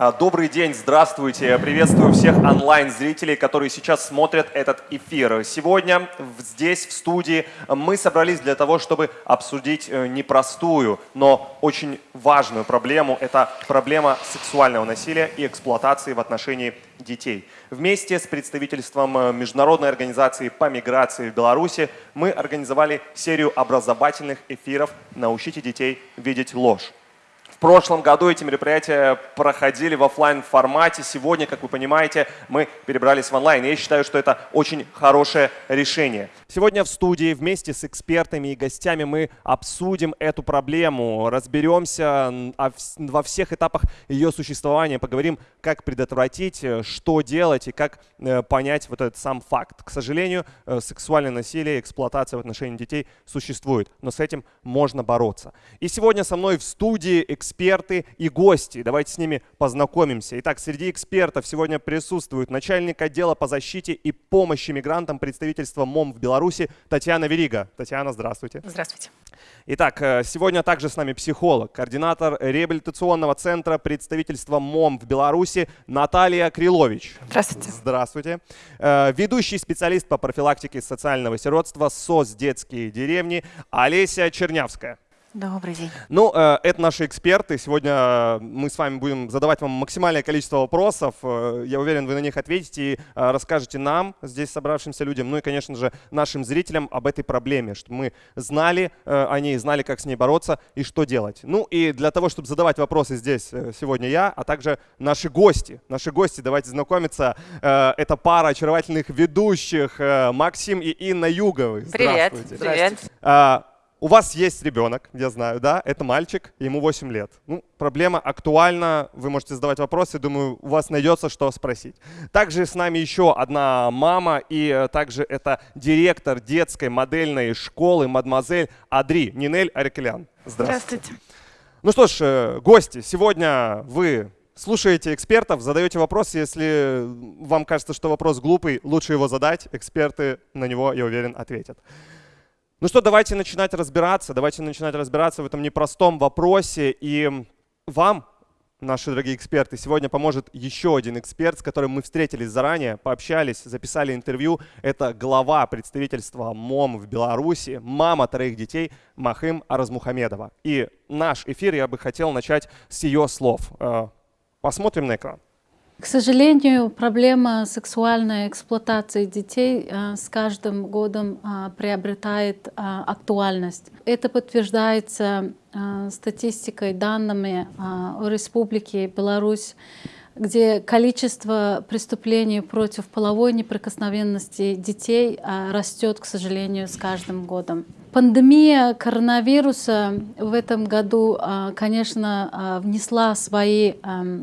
А, добрый день, здравствуйте. Приветствую всех онлайн-зрителей, которые сейчас смотрят этот эфир. Сегодня здесь, в студии, мы собрались для того, чтобы обсудить э, непростую, но очень важную проблему. Это проблема сексуального насилия и эксплуатации в отношении детей. Вместе с представительством э, Международной организации по миграции в Беларуси мы организовали серию образовательных эфиров «Научите детей видеть ложь». В прошлом году эти мероприятия проходили в офлайн формате. Сегодня, как вы понимаете, мы перебрались в онлайн. И я считаю, что это очень хорошее решение. Сегодня в студии вместе с экспертами и гостями мы обсудим эту проблему, разберемся во всех этапах ее существования, поговорим, как предотвратить, э, что делать и как э, понять вот этот сам факт. К сожалению, э, сексуальное насилие, эксплуатация в отношении детей существует, но с этим можно бороться. И сегодня со мной в студии эксперты эксперты и гости. Давайте с ними познакомимся. Итак, среди экспертов сегодня присутствует начальник отдела по защите и помощи мигрантам представительства МОМ в Беларуси Татьяна Верига. Татьяна, здравствуйте. Здравствуйте. Итак, э, сегодня также с нами психолог, координатор реабилитационного центра представительства МОМ в Беларуси Наталья Крилович. Здравствуйте. Здравствуйте. Э, ведущий специалист по профилактике социального сиротства СОС «Детские деревни» Олеся Чернявская. Добрый день. Ну, э, это наши эксперты. Сегодня э, мы с вами будем задавать вам максимальное количество вопросов. Э, я уверен, вы на них ответите и расскажете нам, здесь собравшимся людям, ну и, конечно же, нашим зрителям об этой проблеме, чтобы мы знали о ней, знали, как с ней бороться и что делать. Ну и для того, чтобы задавать вопросы здесь сегодня я, а также наши гости. Наши гости, давайте знакомиться. Это пара очаровательных ведущих Максим и Инна Юговы. Привет. Привет. У вас есть ребенок, я знаю, да, это мальчик, ему 8 лет. Ну, проблема актуальна, вы можете задавать вопросы, думаю, у вас найдется, что спросить. Также с нами еще одна мама, и э, также это директор детской модельной школы «Мадемуазель» Адри, Нинель Арикелян. Здравствуйте. Здравствуйте. Ну что ж, э, гости, сегодня вы слушаете экспертов, задаете вопросы. Если вам кажется, что вопрос глупый, лучше его задать. Эксперты на него, я уверен, ответят. Ну что, давайте начинать разбираться, давайте начинать разбираться в этом непростом вопросе. И вам, наши дорогие эксперты, сегодня поможет еще один эксперт, с которым мы встретились заранее, пообщались, записали интервью. Это глава представительства МОМ в Беларуси, мама троих детей Махым Аразмухамедова. И наш эфир я бы хотел начать с ее слов. Э, посмотрим на экран. К сожалению, проблема сексуальной эксплуатации детей а, с каждым годом а, приобретает а, актуальность. Это подтверждается статистикой, данными о Республике Беларусь где количество преступлений против половой неприкосновенности детей растет, к сожалению, с каждым годом. Пандемия коронавируса в этом году, а, конечно, а, внесла свои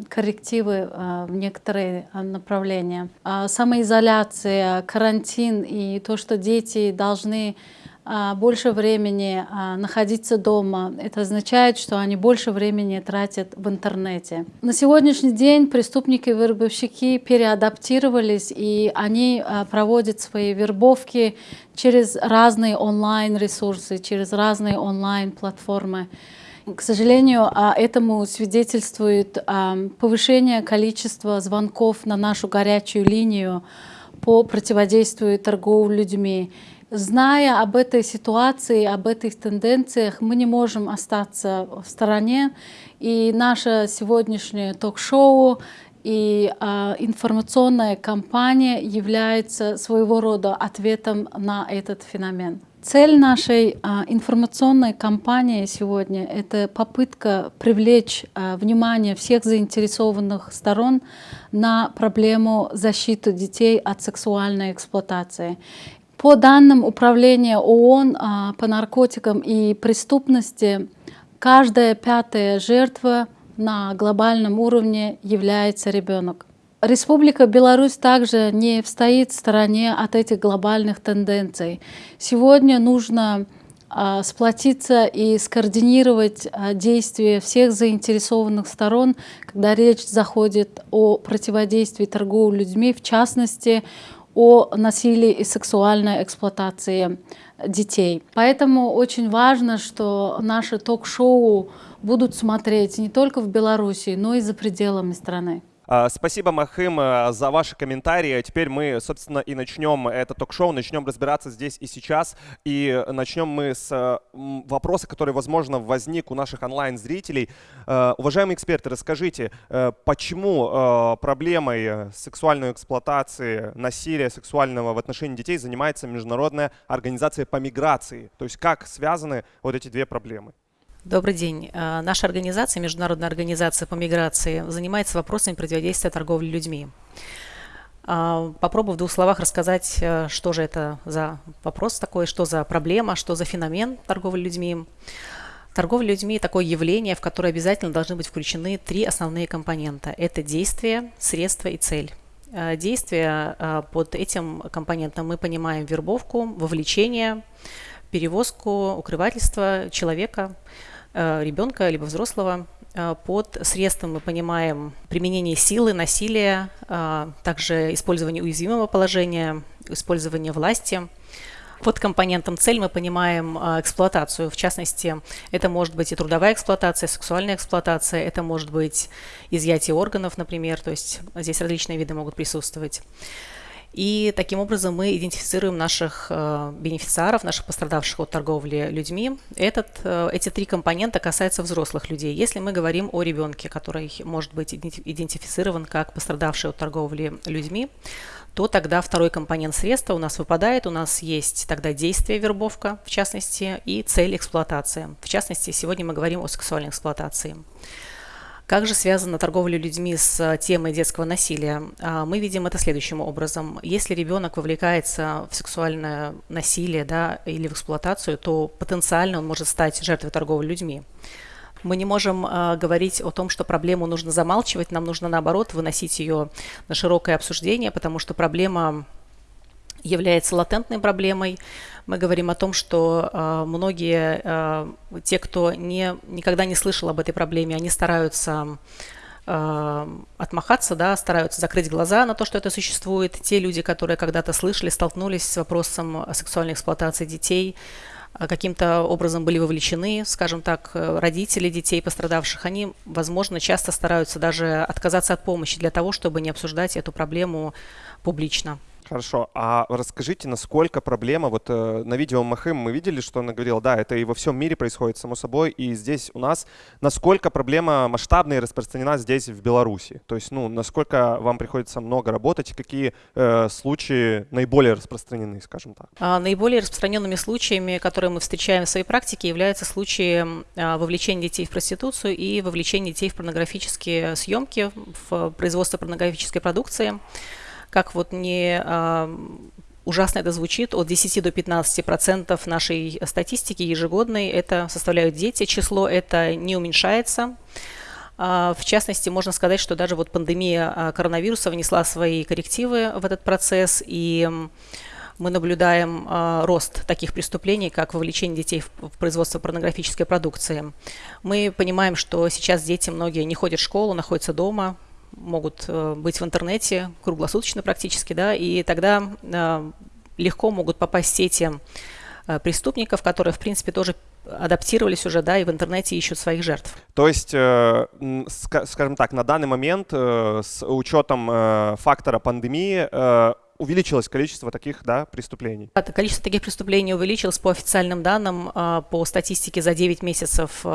коррективы а, в некоторые направления. Самоизоляция, карантин и то, что дети должны больше времени а, находиться дома. Это означает, что они больше времени тратят в интернете. На сегодняшний день преступники вербовщики переадаптировались, и они а, проводят свои вербовки через разные онлайн-ресурсы, через разные онлайн-платформы. К сожалению, этому свидетельствует повышение количества звонков на нашу горячую линию по противодействию торговле людьми. Зная об этой ситуации, об этих тенденциях, мы не можем остаться в стороне. И наше сегодняшнее ток-шоу и э, информационная кампания является своего рода ответом на этот феномен. Цель нашей э, информационной кампании сегодня — это попытка привлечь э, внимание всех заинтересованных сторон на проблему защиты детей от сексуальной эксплуатации. По данным Управления ООН а, по наркотикам и преступности, каждая пятая жертва на глобальном уровне является ребенок. Республика Беларусь также не стоит в стороне от этих глобальных тенденций. Сегодня нужно а, сплотиться и скоординировать а, действия всех заинтересованных сторон, когда речь заходит о противодействии торговли людьми, в частности, о насилии и сексуальной эксплуатации детей. Поэтому очень важно, что наши ток-шоу будут смотреть не только в Беларуси, но и за пределами страны. А, спасибо, Махим, э, за ваши комментарии. Теперь мы, собственно, и начнем это ток-шоу, начнем разбираться здесь и сейчас. И начнем мы с э, вопроса, который, возможно, возник у наших онлайн-зрителей. Э, уважаемые эксперты, расскажите, почему проблемой сексуальной эксплуатации, насилия сексуального в отношении детей занимается Международная организация по миграции? То есть как связаны вот эти две проблемы? Добрый день. Э, наша организация, Международная организация по миграции, занимается вопросами противодействия торговли людьми. Э, попробую в двух словах рассказать, э, что же это за вопрос такой, что за проблема, что за феномен торговли людьми. Торговля людьми – такое явление, в которое обязательно должны быть включены три основные компонента. Это действие, средство и цель. Действие под этим компонентом мы понимаем вербовку, вовлечение, перевозку, укрывательство человека – ребенка либо взрослого. Э, под средством мы понимаем применение силы, насилия, э, также использование уязвимого положения, использование власти. Под компонентом цель мы понимаем эксплуатацию. В частности, это может быть и трудовая эксплуатация, сексуальная эксплуатация, это может быть изъятие органов, например, то есть здесь различные виды могут присутствовать. И таким образом мы идентифицируем наших э, бенефициаров, наших пострадавших от торговли людьми. Этот, э, эти три компонента касаются взрослых людей. Если мы говорим о ребенке, который может быть идентифицирован как пострадавший от торговли людьми, то тогда второй компонент средства у нас выпадает. У нас есть тогда действие вербовка, в частности, и цель эксплуатация. В частности, сегодня мы говорим о сексуальной эксплуатации. Как же связана торговля людьми с э, темой детского насилия? А, мы видим это следующим образом. Если ребенок вовлекается в сексуальное насилие да, или в эксплуатацию, то потенциально он может стать жертвой торговли людьми. Мы не можем э, говорить о том, что проблему нужно замалчивать, нам нужно наоборот выносить ее на широкое обсуждение, потому что проблема является латентной проблемой. Мы говорим о том, что э, многие, э, те, кто не, никогда не слышал об этой проблеме, они стараются э, отмахаться, да, стараются закрыть глаза на то, что это существует. Те люди, которые когда-то слышали, столкнулись с вопросом сексуальной эксплуатации детей, э, каким-то образом были вовлечены, скажем так, родители детей пострадавших, они, возможно, часто стараются даже отказаться от помощи для того, чтобы не обсуждать эту проблему публично. Хорошо. А расскажите, насколько проблема, вот э, на видео Махым мы видели, что она говорила, да, это и во всем мире происходит, само собой, и здесь у нас, насколько проблема масштабная и распространена здесь, в Беларуси? То есть, ну, насколько вам приходится много работать, какие э, случаи наиболее распространены, скажем так? А, наиболее распространенными случаями, которые мы встречаем в своей практике, являются случаи а, вовлечения детей в проституцию и вовлечения детей в порнографические съемки, в производство порнографической продукции как вот не а, ужасно это звучит, от 10 до 15 процентов нашей статистики ежегодной это составляют дети. Число это не уменьшается. А, в частности, можно сказать, что даже вот пандемия а, коронавируса внесла свои коррективы в этот процесс, и мы наблюдаем рост таких преступлений, как вовлечение детей в производство порнографической продукции. Мы понимаем, что сейчас дети многие не ходят в школу, находятся дома, могут э, быть в интернете круглосуточно практически, да, и тогда э, легко могут попасть сети э, преступников, которые, в принципе, тоже адаптировались уже, да, и в интернете ищут своих жертв. То есть, скажем так, на данный момент с учетом фактора пандемии увеличилось количество таких да, преступлений. Это количество таких преступлений увеличилось по официальным данным, по статистике за 9 месяцев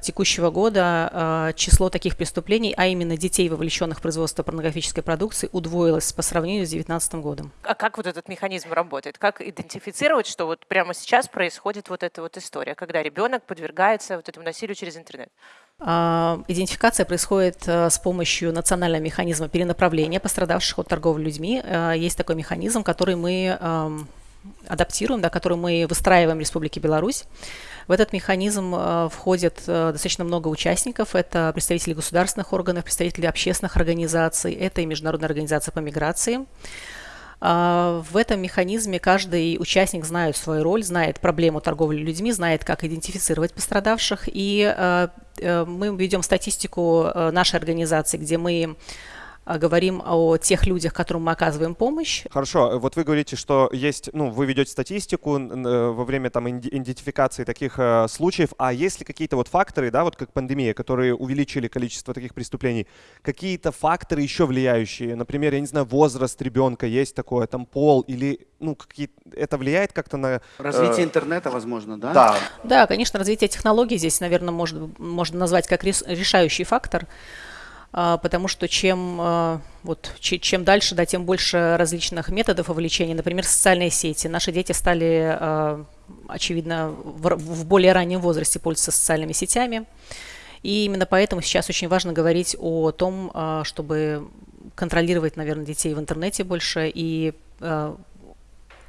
текущего года э, число таких преступлений, а именно детей, вовлеченных в производство порнографической продукции, удвоилось по сравнению с 2019 годом. А как вот этот механизм работает? Как идентифицировать, что вот прямо сейчас происходит вот эта вот история, когда ребенок подвергается вот этому насилию через интернет? А, идентификация происходит э, с помощью национального механизма перенаправления пострадавших от торговли людьми. Есть такой механизм, который мы эм, адаптируем, да, который мы выстраиваем в Республике Беларусь. В этот механизм э, входит э, достаточно много участников. Это представители государственных органов, представители общественных организаций, это и Международная организация по миграции. А, в этом механизме каждый участник знает свою роль, знает проблему торговли людьми, знает, как идентифицировать пострадавших. И э, мы ведем статистику нашей организации, где мы говорим о тех людях, которым мы оказываем помощь. Хорошо, вот вы говорите, что есть, ну, вы ведете статистику э, во время там идентификации таких э, случаев, а есть ли какие-то вот факторы, да, вот как пандемия, которые увеличили количество таких преступлений, какие-то факторы еще влияющие, например, я не знаю, возраст ребенка есть такое, там пол или, ну, какие это влияет как-то на... Развитие э, интернета, возможно, да? Да. Да, конечно, развитие технологий здесь, наверное, может, можно назвать как решающий фактор. А, потому что чем, а, вот, чем дальше, да, тем больше различных методов вовлечения, например, социальные сети. Наши дети стали, а, очевидно, в более раннем возрасте пользоваться социальными сетями. И именно поэтому сейчас очень важно говорить о том, чтобы контролировать, наверное, детей в интернете больше и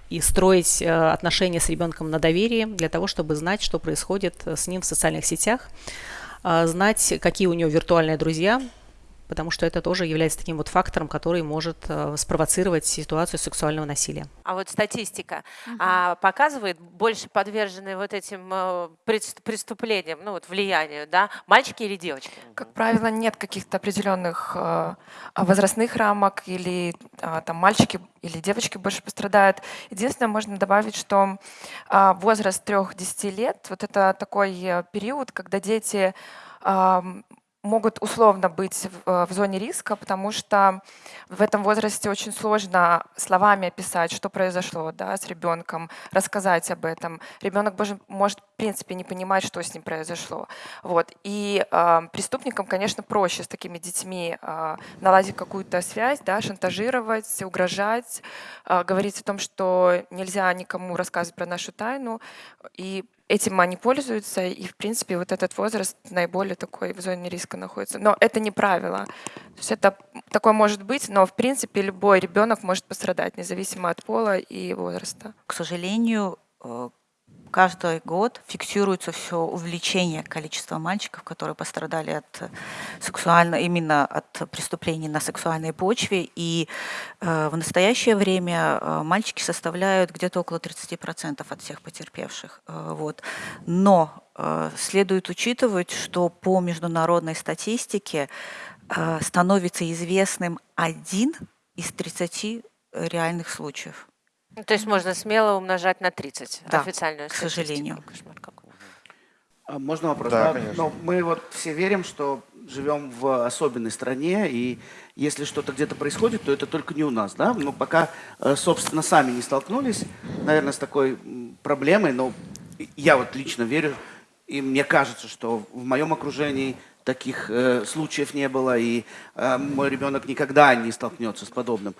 и строить отношения с ребенком на доверии для того, чтобы знать, что происходит с ним в социальных сетях, знать, какие у него виртуальные друзья, потому что это тоже является таким вот фактором, который может э, спровоцировать ситуацию сексуального насилия. А вот статистика угу. а, показывает больше подверженные вот этим э, преступлениям, ну вот влиянию, да, мальчики или девочки? Как правило, нет каких-то определенных э, возрастных рамок или э, там мальчики или девочки больше пострадают. Единственное, можно добавить, что э, возраст 3-10 лет, вот это такой период, когда дети могут условно быть в, э, в зоне риска, потому что в этом возрасте очень сложно словами описать, что произошло да, с ребенком, рассказать об этом. Ребенок может, может в принципе не понимать, что с ним произошло. Вот. И э, преступникам, конечно, проще с такими детьми э, наладить какую-то связь, да, шантажировать, угрожать, э, говорить о том, что нельзя никому рассказывать про нашу тайну. И этим они пользуются, и, в принципе, вот этот возраст наиболее такой в зоне риска находится. Но это не правило. То есть это такое может быть, но, в принципе, любой ребенок может пострадать, независимо от пола и возраста. К сожалению, э, каждый год фиксируется все увеличение количества мальчиков, которые пострадали от сексуально, именно от преступлений на сексуальной почве. И э, в настоящее время э, мальчики составляют где-то около 30% от всех потерпевших. Э, вот. Но э, следует учитывать, что по международной статистике э, становится известным один из 30 реальных случаев. Ну, то есть можно смело умножать на 30 да, официальную к сожалению. А можно вопрос? Да, да? конечно. Но мы вот все верим, что живем в особенной стране, и если что-то где-то происходит, то это только не у нас, да? Но пока, э, собственно, сами не столкнулись, наверное, с такой проблемой, но я вот лично верю, и мне кажется, что в моем окружении таких э, случаев не было, и э, мой ребенок никогда не столкнется с подобным.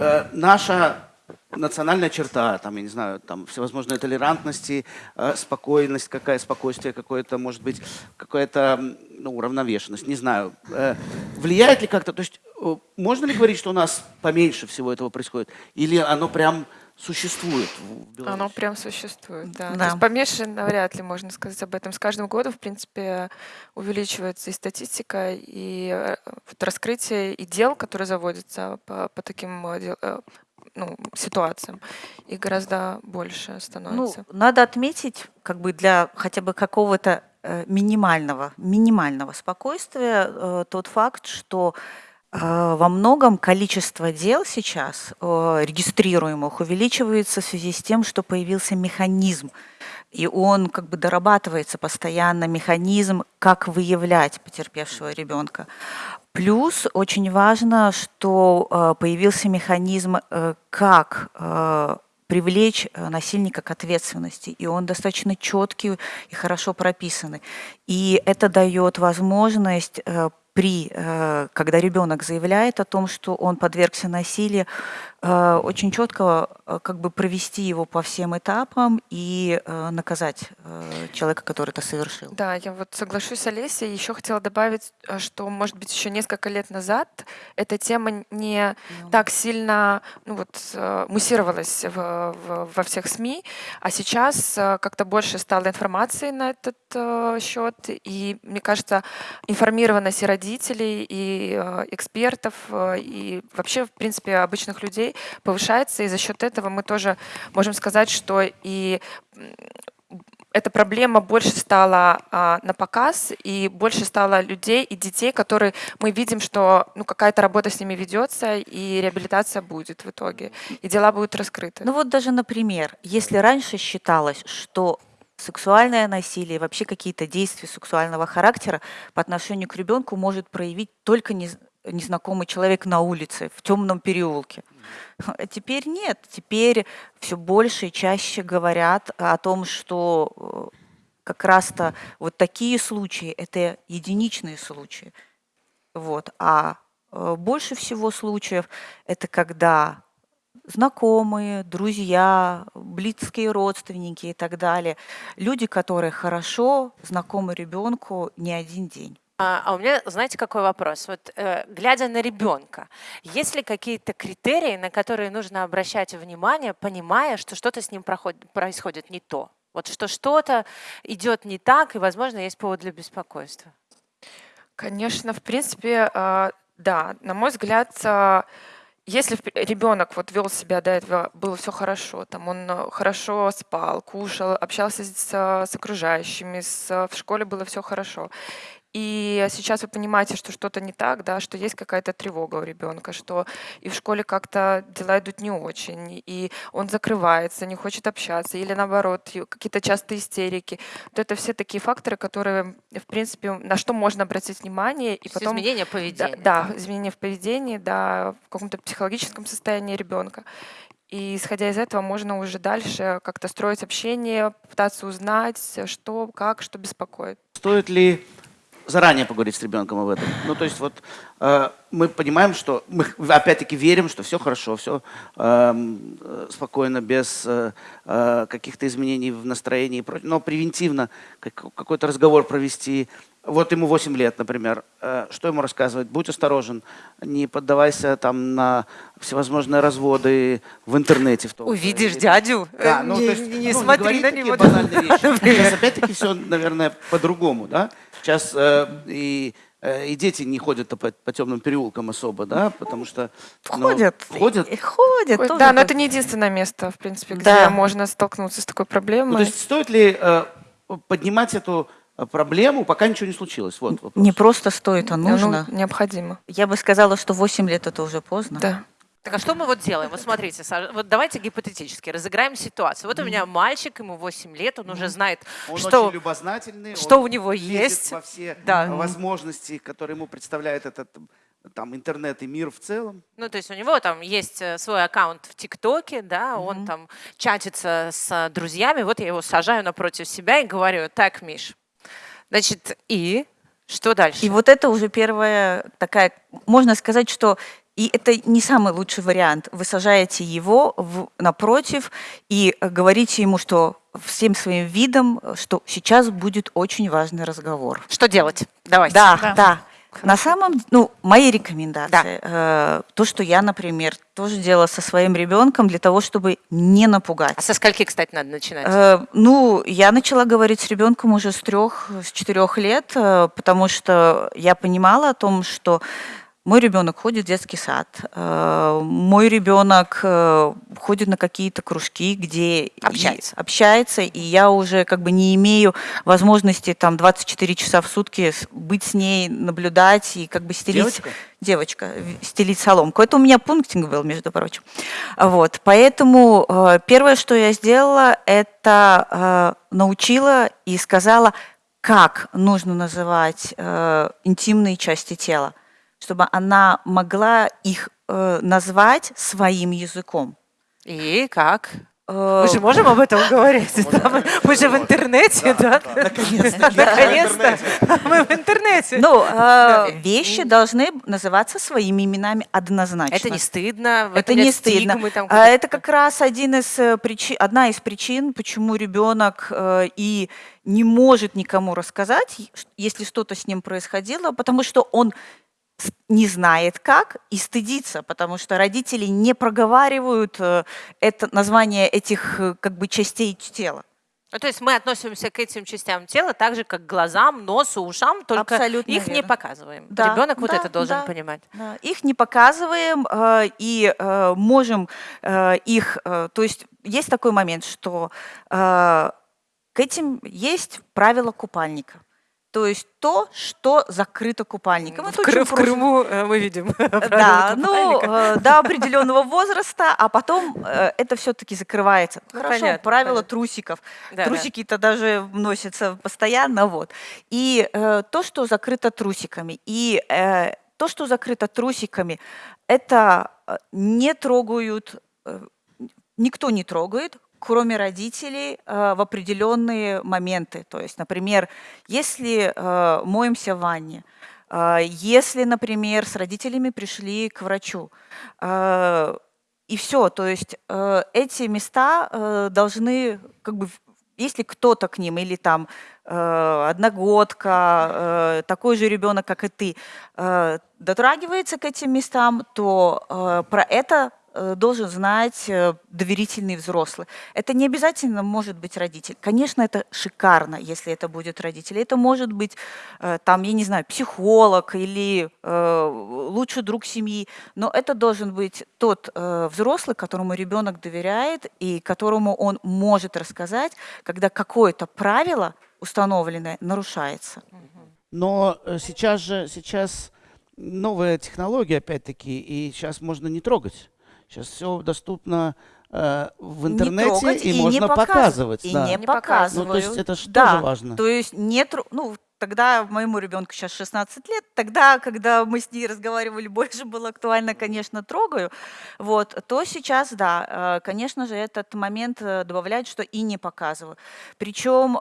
Э, наша национальная черта, там, я не знаю, там всевозможные толерантности, э, спокойность, какая спокойствие какое-то, может быть, какая-то ну, уравновешенность, не знаю. Э, влияет ли как-то, то есть э, можно ли говорить, что у нас поменьше всего этого происходит? Или оно прям существует в Беларуси? Оно прям существует, да. да. То есть поменьше навряд ли можно сказать об этом. С каждым годом, в принципе, увеличивается и статистика, и вот раскрытие и дел, которые заводятся по, по таким ну, ситуациям, и гораздо больше становится. Ну, надо отметить, как бы для хотя бы какого-то э, минимального, минимального спокойствия э, тот факт, что э, во многом количество дел сейчас регистрируемых увеличивается в связи с тем, что появился механизм, и он как бы дорабатывается постоянно, механизм, как выявлять потерпевшего ребенка. Плюс очень важно, что э, появился механизм, э, как э, привлечь насильника к ответственности, и он достаточно четкий и хорошо прописанный. И это дает возможность при, когда ребенок заявляет о том, что он подвергся насилию, очень четко э, как бы провести его по всем этапам и э, наказать человека, который это совершил. Да, я вот соглашусь с Олесей. Еще хотела добавить, что, может быть, еще несколько лет назад эта тема не. Ну. так сильно ну, вот, муссировалась в, в, во всех СМИ, а сейчас как-то больше стало информации на этот счет. И, мне кажется, информированность и родителей, и экспертов, и вообще, в принципе, обычных людей повышается, и за счет этого мы тоже можем сказать, что и эта проблема больше стала а, на показ, и больше стало людей и детей, которые мы видим, что ну, какая-то работа с ними ведется, и реабилитация будет в итоге, и дела будут раскрыты. Ну вот даже, например, если раньше считалось, что сексуальное насилие, вообще какие-то действия сексуального характера по отношению к ребенку может проявить только нез- незнакомый человек на улице, в темном переулке. А теперь нет. Теперь все больше и чаще говорят о том, что э, как раз-то вот такие случаи – это единичные случаи. Вот. А э, больше всего случаев – это когда знакомые, друзья, близкие родственники и так далее. Люди, которые хорошо знакомы ребенку не один день. А, а у меня, знаете, какой вопрос? Вот э, глядя на ребенка, есть ли какие-то критерии, на которые нужно обращать внимание, понимая, что что-то с ним происходит не то? Вот что что-то идет не так, и, возможно, есть повод для беспокойства. Конечно, в принципе, э, да, на мой взгляд, э, если ребенок вот вел себя до этого, было все хорошо, там он э, хорошо спал, кушал, общался с, с окружающими, с, в школе было все хорошо, и сейчас вы понимаете, что что-то не так, да, что есть какая-то тревога у ребенка, что и в школе как-то дела идут не очень, и он закрывается, не хочет общаться, или наоборот, какие-то частые истерики. Вот это все такие факторы, которые, в принципе, на что можно обратить внимание. И потом, изменение поведения. Да, да, изменение в поведении, да, в каком-то психологическом состоянии ребенка. И исходя из этого можно уже дальше как-то строить общение, пытаться узнать, что, как, что беспокоит. Стоит ли заранее поговорить с ребенком об этом. Ну, то есть вот э, мы понимаем, что мы опять-таки верим, что все хорошо, все эм, э, спокойно, без э, э, каких-то изменений в настроении, но превентивно как, какой-то разговор провести. Вот ему 8 лет, например. Э, что ему рассказывать? Будь осторожен, не поддавайся там на всевозможные разводы в интернете. В том Увидишь или... дядю, да, ну, не, то есть, не ну, смотри не на него. банальные вещи. Сейчас опять-таки все, наверное, по-другому, да? Сейчас э, и, э, и дети не ходят по, по темным переулкам особо, да, потому что... Ну, ходят. Ходят. И ходят. Ой, да, но это не единственное место, в принципе, где да. можно столкнуться с такой проблемой. Ну, то есть стоит ли э, поднимать эту э, проблему, пока ничего не случилось? Вот вопрос. Не просто стоит, а нужно. Ну, необходимо. Я бы сказала, что 8 лет это уже поздно. Да. Так а что мы вот делаем? Вот смотрите, вот давайте гипотетически разыграем ситуацию. Вот у меня мальчик, ему 8 лет, он уже знает, он что, очень любознательный, что он у него есть. во все да. возможности, которые ему представляет этот там интернет и мир в целом. Ну, то есть у него там есть э, свой аккаунт в ТикТоке, да, mm-hmm. он там чатится с друзьями, вот я его сажаю напротив себя и говорю, так, Миш, значит, и что дальше? И вот это уже первая такая, можно сказать, что и это не самый лучший вариант. Вы сажаете его в, напротив и говорите ему, что всем своим видом, что сейчас будет очень важный разговор. Что делать? Давайте. Да, да. да. На самом, ну, мои рекомендации, да. э, то, что я, например, тоже делала со своим ребенком для того, чтобы не напугать. А со скольки, кстати, надо начинать? Э, ну, я начала говорить с ребенком уже с трех, с четырех лет, э, потому что я понимала о том, что мой ребенок ходит в детский сад, э, мой ребенок э, ходит на какие-то кружки, где общается. И, общается, и я уже как бы не имею возможности там 24 часа в сутки быть с ней, наблюдать и как бы стелить... Девочка? Девочка, стелить соломку. Это у меня пунктинг был, между прочим. Вот, поэтому э, первое, что я сделала, это научила и сказала, как нужно называть интимные части тела чтобы она могла их э, назвать своим языком. И как? Э, Мы же можем об этом говорить? Мы же в интернете, да? Наконец-то. Наконец-то. Мы в интернете. Ну, э, вещи должны называться своими именами однозначно. Это не стыдно? Это не стыдно. А это как раз один из причин, одна из причин, почему ребенок и не может никому рассказать, если что-то с ним происходило, потому что он не знает как и стыдится, потому что родители не проговаривают э, это название этих э, как бы частей тела. Ну, то есть мы относимся к этим частям тела так же, как к глазам, носу, ушам, только Абсолютно их верно. не показываем. Да, Ребенок вот да, это должен да, понимать. Да. Их не показываем э, и можем их... То есть есть такой момент, что к этим есть правила купальника. То есть то, что закрыто купальником. В, Это Кры- очень в просто. Крыму э, мы видим. Да, ну, э, до определенного возраста, а потом э, это все-таки закрывается. Хорошо, понятно, правила понятно. трусиков. Да, да. Трусики-то даже носятся постоянно, вот. И э, то, что закрыто трусиками, и э, то, что закрыто трусиками, это не трогают, никто не трогает, кроме родителей, э, в определенные моменты. То есть, например, если э, моемся в ванне, э, если, например, с родителями пришли к врачу, и все, то есть эти места должны, как бы, если кто-то к ним, или там одногодка, такой же ребенок, как и ты, дотрагивается к этим местам, то про это должен знать э, доверительный взрослый. Это не обязательно может быть родитель. Конечно, это шикарно, если это будет родитель. Это может быть, э, там, я не знаю, психолог или э, лучший друг семьи, но это должен быть тот э, взрослый, которому ребенок доверяет и которому он может рассказать, когда какое-то правило установленное нарушается. Но э, сейчас же, сейчас новая технология, опять-таки, и сейчас можно не трогать. Сейчас все доступно э, в Не интернете, трогать и, не можно показывать, показывать. И да. не Не показывают. Ну, то есть это ж да. тоже важно. То есть нет, ну, тогда моему ребенку сейчас 16 лет, тогда, когда мы с ней разговаривали, больше было актуально, конечно, трогаю, вот, то сейчас, да, э, конечно же, этот момент э, добавляет, что и не показываю. Причем,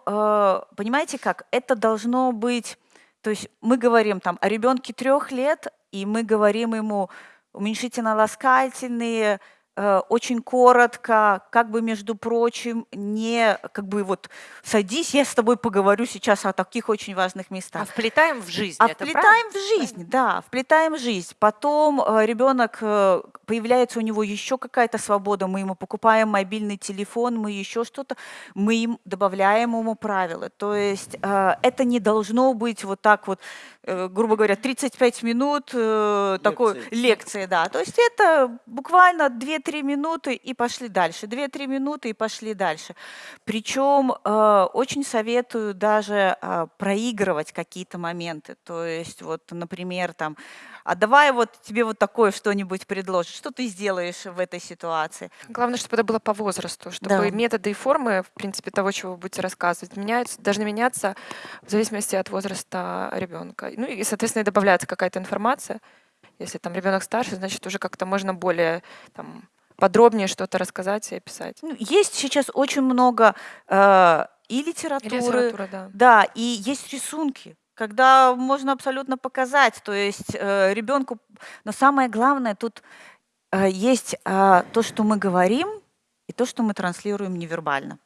понимаете как, это должно быть, то есть мы говорим там о ребенке трех лет, и мы говорим ему уменьшительно-ласкательные, э, очень коротко, как бы, между прочим, не как бы вот садись, я с тобой поговорю сейчас о таких очень важных местах. А вплетаем в жизнь. А это вплетаем правильно? в жизнь, да, вплетаем в жизнь. Потом э, ребенок, э, появляется у него еще какая-то свобода, мы ему покупаем мобильный телефон, мы еще что-то, мы им добавляем ему правила. То есть это не должно быть вот так вот, грубо говоря, 35 минут э, такой Лекции. лекции, да. То есть это буквально 2-3 минуты и пошли дальше, 2-3 минуты и пошли дальше. Причем э, очень советую даже э, проигрывать какие-то моменты. То есть вот, например, там, а давай вот тебе вот такое что-нибудь предложат, что ты сделаешь в этой ситуации? Главное, чтобы это было по возрасту, чтобы Да. методы и формы, в принципе, того, чего вы будете рассказывать, меняются, должны меняться в зависимости от возраста ребенка. Ну и, соответственно, и добавляется какая-то информация. Если там ребенок старше, значит, уже как-то можно более там, подробнее что-то рассказать и описать. Ну, есть сейчас очень много э, и И литературы, литература, да. Да, и есть рисунки, когда можно абсолютно показать, то есть э, ребенку. Но самое главное тут э, есть э, то, что мы говорим, и то, что мы транслируем невербально.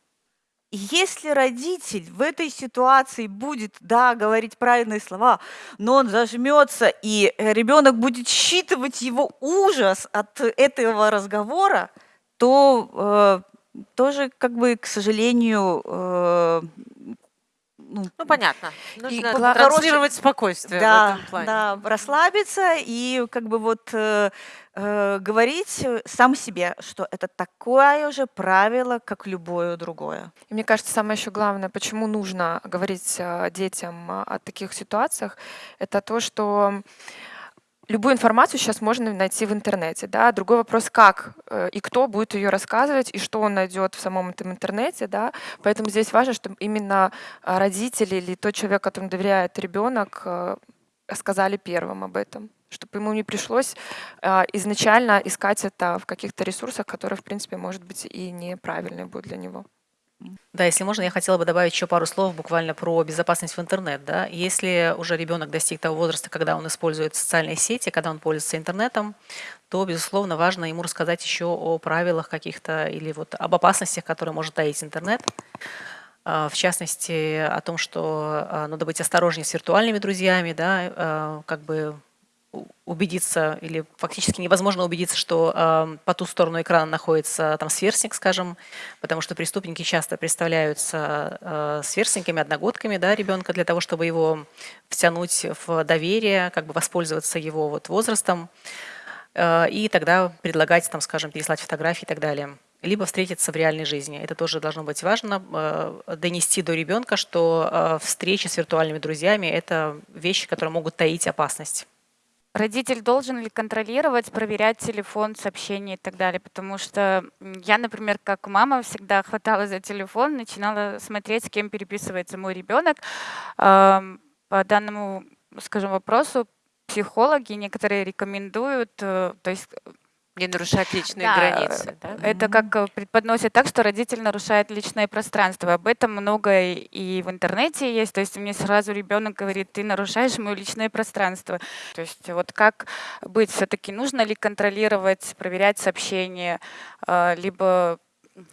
Если родитель в этой ситуации будет, да, говорить правильные слова, но он зажмется, и э, ребенок будет считывать его ужас от этого разговора, то э, тоже, как бы, к сожалению, э, ну, Ну, понятно. Нужно гла- транслировать спокойствие в да, этом плане. да, расслабиться и как бы вот э, э, говорить сам себе, что это такое же правило, как любое другое. И мне кажется, самое еще главное, почему нужно говорить э, детям о таких ситуациях, это то, что любую информацию сейчас можно найти в интернете. Да? Другой вопрос, как э, и кто будет ее рассказывать, и что он найдет в самом этом интернете. Да? Поэтому здесь важно, чтобы именно э, родители или тот человек, которому доверяет ребенок, э, сказали первым об этом чтобы ему не пришлось э, изначально искать это в каких-то ресурсах, которые, в принципе, может быть, и неправильные будут для него. Да, если можно, я хотела бы добавить еще пару слов буквально про безопасность в интернет. Да? Если уже ребенок достиг того возраста, когда он использует социальные сети, когда он пользуется интернетом, то, безусловно, важно ему рассказать еще о правилах каких-то или вот об опасностях, которые может таить интернет. А, В частности, о том, что а, надо быть осторожнее с виртуальными друзьями, да, а, как бы убедиться, или фактически невозможно убедиться, что э, по ту сторону экрана находится там сверстник, скажем, потому что преступники часто представляются э, сверстниками, одногодками да, ребенка для того, чтобы его втянуть в доверие, как бы воспользоваться его вот возрастом, э, и тогда предлагать, там, скажем, переслать фотографии и так далее. либо встретиться в реальной жизни. Это тоже должно быть важно, э, донести до ребенка, что э, встречи с виртуальными друзьями – это вещи, которые могут таить опасность. Родитель должен ли контролировать, проверять телефон, сообщения и так далее? Потому что я, например, как мама всегда хватала за телефон, начинала смотреть, с кем переписывается мой ребенок. По данному, скажем, вопросу психологи некоторые рекомендуют, э, то есть не нарушать личные да, границы. Да? Это как э, преподносит так, что родитель нарушает личное пространство. Об этом много и в интернете есть. То есть мне сразу ребенок говорит, ты нарушаешь мое личное пространство. То есть вот как быть? Все-таки нужно ли контролировать, проверять сообщения, э, либо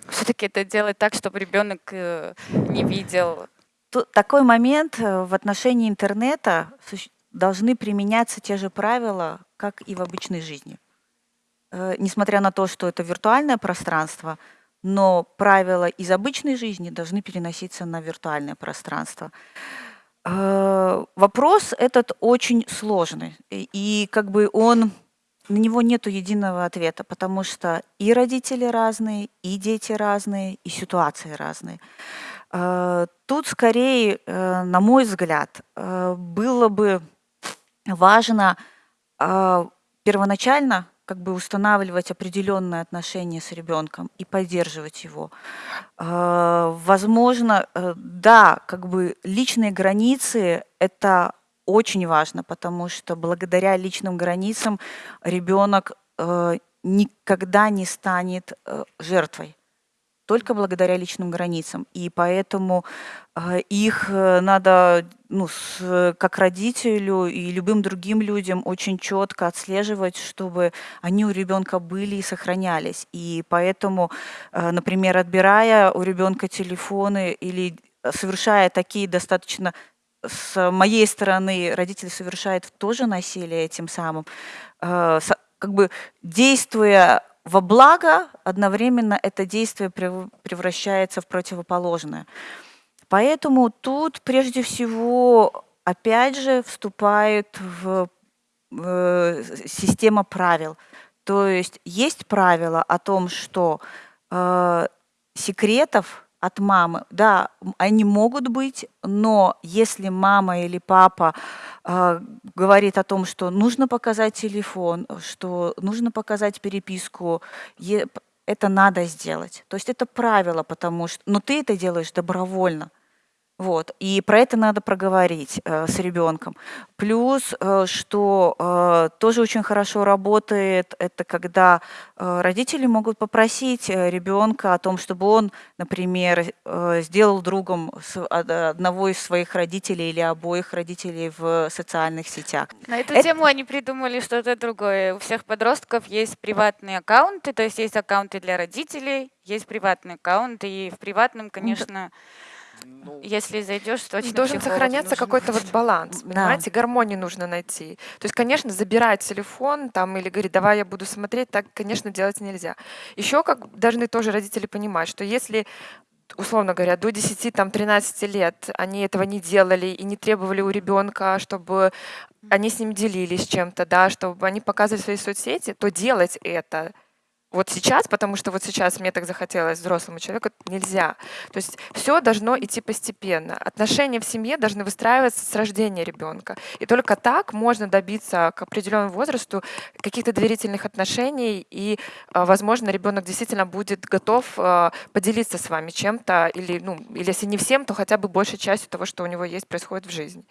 все-таки это делать так, чтобы ребенок э, не видел? Такой момент в отношении интернета должны применяться те же правила, как и в обычной жизни. Э, несмотря на то, что это виртуальное пространство, но правила из обычной жизни должны переноситься на виртуальное пространство. Э, вопрос этот очень сложный, и как бы он на него нет единого ответа, потому что и родители разные, и дети разные, и ситуации разные. Э, тут скорее, на мой взгляд, было бы важно первоначально как бы устанавливать определенные отношения с ребенком и поддерживать его. А, возможно, э, да, как бы личные границы – это очень важно, потому что благодаря личным границам ребенок э, никогда не станет э, жертвой только благодаря личным границам. И поэтому э, их э, надо, ну, с, как родителю и любым другим людям очень четко отслеживать, чтобы они у ребенка были и сохранялись. И поэтому, э, например, отбирая у ребенка телефоны или совершая такие достаточно с моей стороны родители совершают тоже насилие этим самым, как бы действуя во благо, одновременно это действие превращается в противоположное. Поэтому тут прежде всего, опять же, вступает в э, система правил. То есть есть правило о том, что э, секретов от мамы. Да, они могут быть, но если мама или папа э, говорит о том, что нужно показать телефон, что нужно показать переписку, это надо сделать. То есть это правило, потому что, но ты это делаешь добровольно. Вот. И про это надо проговорить э, с ребенком. Плюс, э, что э, тоже очень хорошо работает, это когда э, родители могут попросить э, ребенка о том, чтобы он, например, э, сделал другом с, одного из своих родителей или обоих родителей в социальных сетях. На эту это... тему они придумали что-то другое. У всех подростков есть приватные аккаунты, то есть есть аккаунты для родителей, есть приватные аккаунты, и в приватном, конечно... Да Если зайдешь, то Должен сохраняться какой-то вот баланс, понимаете, да. гармонию нужно найти. То есть, конечно, забирать телефон там или говорить, давай я буду смотреть, так, конечно, делать нельзя. Еще как должны тоже родители понимать, что если условно говоря, до 10-13 лет они этого не делали и не требовали у ребенка, чтобы они с ним делились чем-то, да, чтобы они показывали свои соцсети, то делать это вот сейчас, потому что вот сейчас мне так захотелось взрослому человеку, нельзя. То есть все должно идти постепенно. Отношения в семье должны выстраиваться с рождения ребенка. И только так можно добиться к определенному возрасту каких-то доверительных отношений, и, а, возможно, ребенок действительно будет готов а, поделиться с вами чем-то, или, ну, или если не всем, то хотя бы большей частью того, что у него есть, происходит в жизни.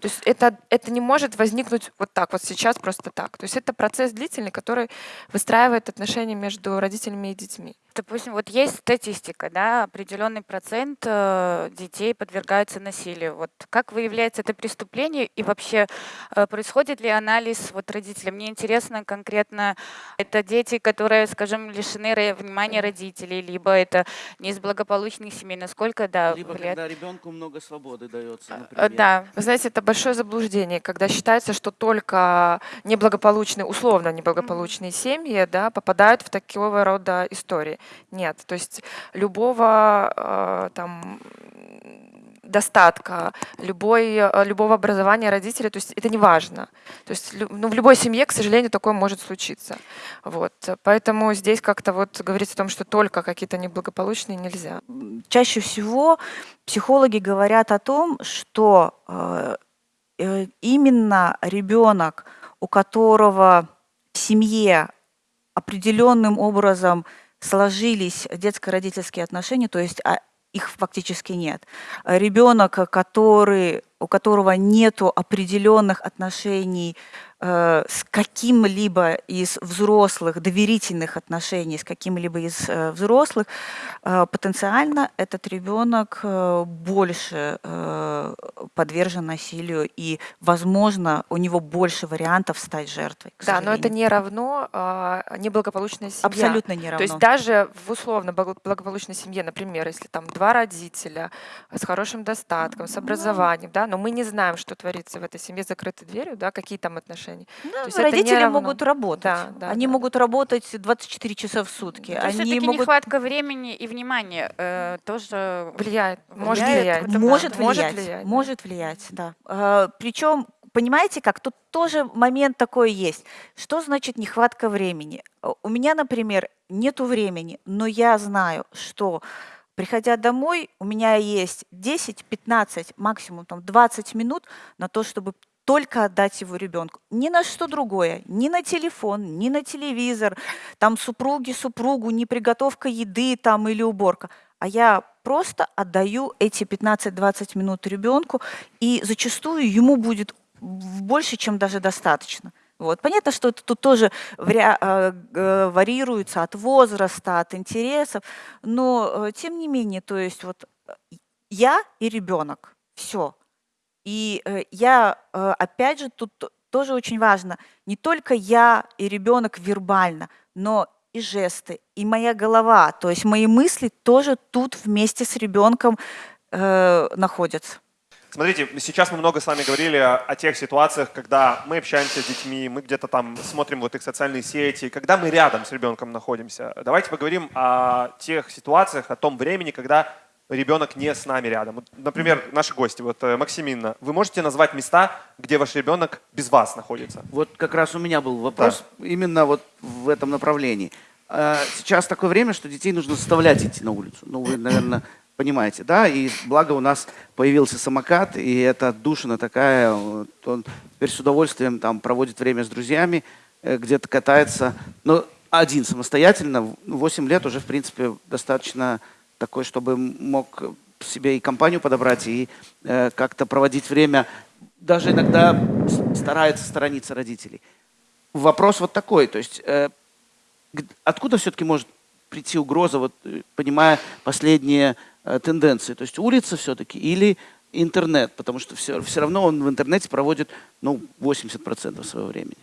То есть это, это не может возникнуть вот так, вот сейчас просто так. То есть это процесс длительный, который выстраивает отношения между между родителями и детьми. Допустим, вот есть статистика, да, определенный процент э, детей подвергаются насилию. Вот как выявляется это преступление и вообще э, происходит ли анализ вот родителям? Мне интересно конкретно, это дети, которые, скажем, лишены внимания родителей, либо это не из благополучных семей, насколько, да, Либо влияет... когда ребенку много свободы дается, э, например. Да, вы знаете, это большое заблуждение, когда считается, что только неблагополучные, условно неблагополучные семьи, да, попадают в такого рода истории. Нет, то есть любого э, там достатка, любой, э, любого образования родителей, то есть это не важно. То есть ну, в любой семье, к сожалению, такое может случиться. Вот. Поэтому здесь как-то вот говорить о том, что только какие-то неблагополучные нельзя. Чаще всего психологи говорят о том, что э, э именно ребенок, у которого в семье определенным образом сложились детско-родительские отношения, то есть а, их фактически нет. Ребенок, который, у которого нет определенных отношений с каким-либо из взрослых, доверительных отношений с каким-либо из э, взрослых, э, потенциально этот ребенок больше подвержен насилию, и, возможно, у него больше вариантов стать жертвой. Да, но это не равно а, неблагополучная семья. Абсолютно не равно. То есть даже в условно благополучной семье, например, если там два родителя с хорошим достатком, с образованием, да, но мы не знаем, что творится в этой семье закрытой дверью, да, какие там отношения. Да, То родители могут работать. Да, да, Они да. могут работать 24 часа в сутки. То есть Они могут... нехватка времени и внимания э, тоже влияет. Может влияет. Может, может влиять. влиять. Может влиять, да. Э, причем понимаете как, тут тоже момент такой есть. Что значит нехватка времени? У меня, например, нету времени, но я знаю, что приходя домой, у меня есть 10, 15, максимум там 20 минут на то, чтобы только отдать его ребенку. Ни на что другое, ни на телефон, ни на телевизор, там супруги, супругу, не приготовка еды там или уборка. А я просто отдаю эти 15-20 минут ребенку, и зачастую ему будет больше, чем даже достаточно. Вот. Понятно, что это тут тоже э, варьируется от возраста, от интересов, но э, тем не менее, то есть вот э, я и ребенок, все, и э, я, э, опять же, тут тоже очень важно, не только я и ребенок вербально, но и жесты, и моя голова, то есть мои мысли тоже тут вместе с ребенком э, находятся. Смотрите, сейчас мы много с вами говорили о, о тех ситуациях, когда мы общаемся с детьми, мы где-то там смотрим вот их социальные сети, когда мы рядом с ребенком находимся. Давайте поговорим о тех ситуациях, о том времени, когда ребенок не с нами рядом. Например, наши гости, вот э, Максимина, вы можете назвать места, где ваш ребенок без вас находится? Вот как раз у меня был вопрос да. именно вот в этом направлении. А, сейчас такое время, что детей нужно заставлять идти на улицу. Ну, вы, наверное, понимаете, да? И благо у нас появился самокат, и это отдушина такая. Он теперь с удовольствием там проводит время с друзьями, э, где-то катается. Но один самостоятельно, 8 лет уже, в принципе, достаточно такой, чтобы мог себе и компанию подобрать, и э, как-то проводить время. Даже иногда старается сторониться родителей. Вопрос вот такой, то есть э, откуда все-таки может прийти угроза, вот, э, понимая последние э, тенденции? То есть улица все-таки или интернет? Потому что все, все равно он в интернете проводит ну, 80% своего времени.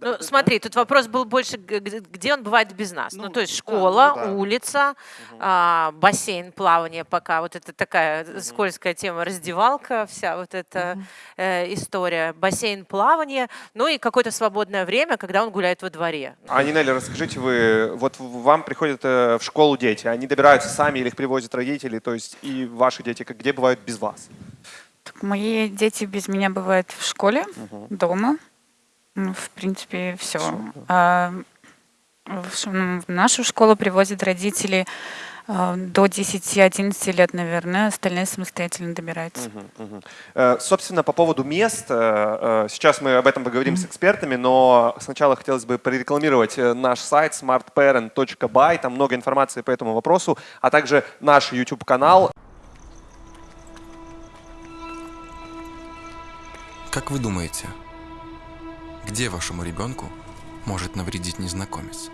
Ну, смотри, тут вопрос был больше, где он бывает без нас. Ну, ну то есть школа, да, ну, да. улица, угу. а, бассейн, плавание пока. Вот это такая угу. скользкая тема, раздевалка, вся вот эта угу. э, история. Бассейн, плавание, ну и какое-то свободное время, когда он гуляет во дворе. А, Нинелли, расскажите вы, вот вам приходят э, в школу дети, они добираются сами или их привозят родители, то есть и ваши дети, где бывают без вас? Так, мои дети без меня бывают в школе, угу. дома. Ну, в принципе, все. а, в, ну, в нашу школу привозят родители а, до 10-11 лет, наверное, остальные самостоятельно добираются. Угу, угу. Собственно, по поводу мест, э, э, сейчас мы об этом поговорим mm с экспертами, но сначала хотелось бы прорекламировать наш сайт smartparent.by, там много информации по этому вопросу, а также наш YouTube-канал. Как вы думаете, где вашему ребенку может навредить незнакомец?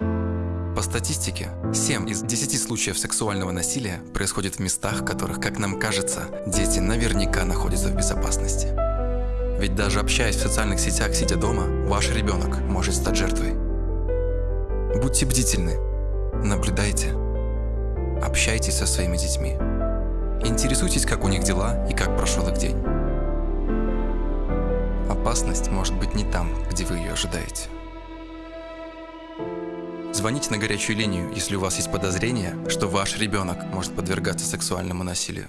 По статистике, 7 из 10 случаев сексуального насилия происходит в местах, в которых, как нам кажется, дети наверняка находятся в безопасности. Ведь даже общаясь в социальных сетях, сидя дома, ваш ребенок может стать жертвой. Будьте бдительны, наблюдайте, общайтесь со своими детьми. Интересуйтесь, как у них дела и как прошел их день. Опасность может быть не там, где вы ее ожидаете. Звоните на горячую линию, если у вас есть подозрение, что ваш ребенок может подвергаться сексуальному насилию.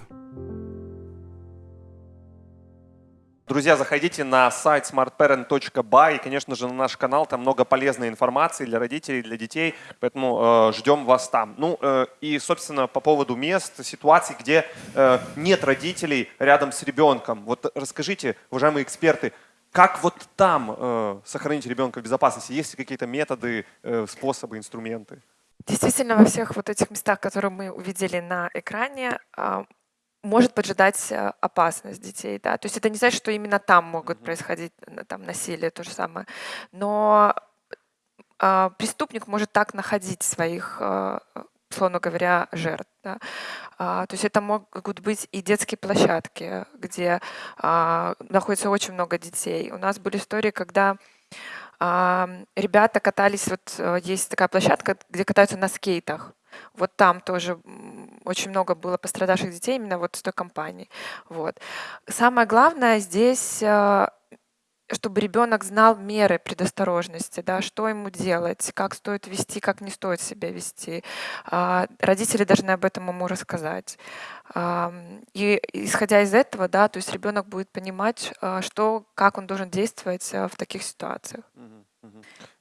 Друзья, заходите на сайт smartparent.by и, конечно же, на наш канал. Там много полезной информации для родителей, для детей, поэтому э, ждем вас там. Ну э, и, собственно, по поводу мест, ситуаций, где э, нет родителей рядом с ребенком. Вот расскажите, уважаемые эксперты, как вот там э, сохранить ребенка в безопасности? Есть ли какие-то методы, э, способы, инструменты? Действительно, во всех вот этих местах, которые мы увидели на экране, а, может поджидать э, опасность детей. Да? То есть это не значит, что именно там могут происходить там, насилие, то же самое. Но а, преступник может так находить своих, а, условно говоря, жертв. Да? А, то есть это могут быть и детские площадки, где а, находится очень много детей. У нас были истории, когда а, ребята катались, вот э, есть такая площадка, где катаются на скейтах. Вот там тоже очень много было пострадавших детей именно вот с той компании. Вот. Самое главное здесь э, чтобы ребенок знал меры предосторожности, да, что ему делать, как стоит вести, как не стоит себя вести. А, родители должны об этом ему рассказать. И исходя из этого, да, то есть ребенок будет понимать, а, что, как он должен действовать э, в таких ситуациях.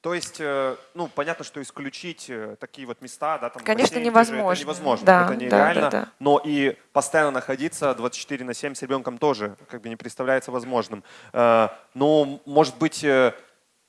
То есть, э, ну, понятно, что исключить э, такие вот места, да, там Конечно, бассейн, невозможно. это невозможно, да, это нереально, да, да, да. но и постоянно находиться 24 на 7 с ребенком тоже как бы не представляется возможным. Э, но, может быть,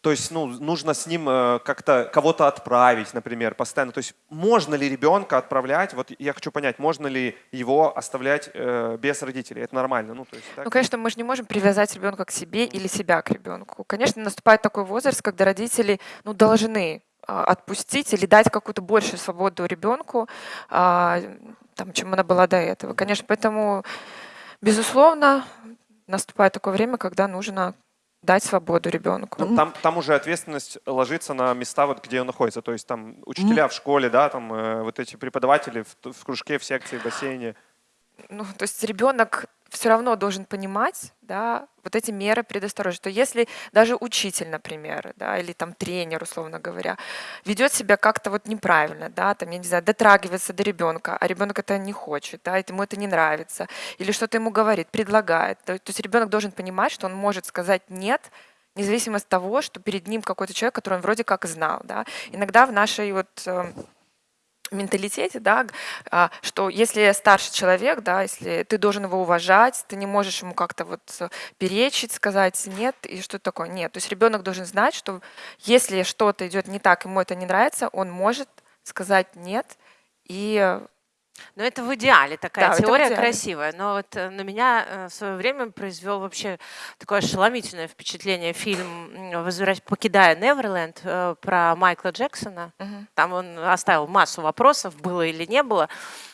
то есть ну, нужно с ним э, как-то кого-то отправить, например, постоянно. То есть можно ли ребенка отправлять, вот я хочу понять, можно ли его оставлять э, без родителей? Это нормально? Ну, то есть, так? ну, конечно, мы же не можем привязать ребенка к себе или себя к ребенку. Конечно, наступает такой возраст, когда родители ну, должны а, отпустить или дать какую-то большую свободу ребенку, а, там, чем она была до этого. Конечно, поэтому, безусловно, наступает такое время, когда нужно дать свободу ребенку. Там, там уже ответственность ложится на места, вот, где он находится. То есть там учителя mm. в школе, да, там э, вот эти преподаватели в, в кружке, в секции, в бассейне. Ну, то есть ребенок все равно должен понимать, да, вот эти меры предосторожности. То если даже учитель, например, да, или там тренер, условно говоря, ведет себя как-то вот неправильно, да, там, я не знаю, дотрагивается до ребенка, а ребенок это не хочет, да, ему это не нравится, или что-то ему говорит, предлагает. То, есть ребенок должен понимать, что он может сказать «нет», независимо от того, что перед ним какой-то человек, который он вроде как знал. Да. Иногда в нашей вот эм, менталитете, да, а, что если старший человек, да, если ты должен его уважать, ты не можешь ему как-то вот э, перечить, сказать нет и что такое. Нет, то есть ребенок должен знать, что если что-то идет не так, ему это не нравится, он может сказать нет и но это в идеале такая да, теория идеале. красивая. Но вот э, на меня э, в свое время произвел вообще такое ошеломительное впечатление фильм «Возвращ... «Покидая Неверленд» э, про Майкла Джексона. Угу. Там он оставил массу вопросов, было или не было.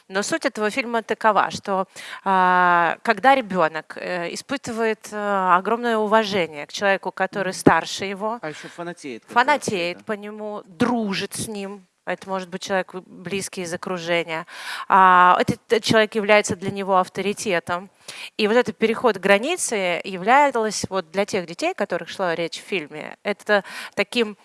Но суть этого фильма такова, что э, когда ребенок испытывает огромное уважение к человеку, который старше его, а еще фанатеет, фанатеет по нему, дружит с ним, это может быть человек близкий из окружения. А этот человек является для него авторитетом. И вот этот переход границы являлось вот для тех детей, о которых шла речь в фильме, это таким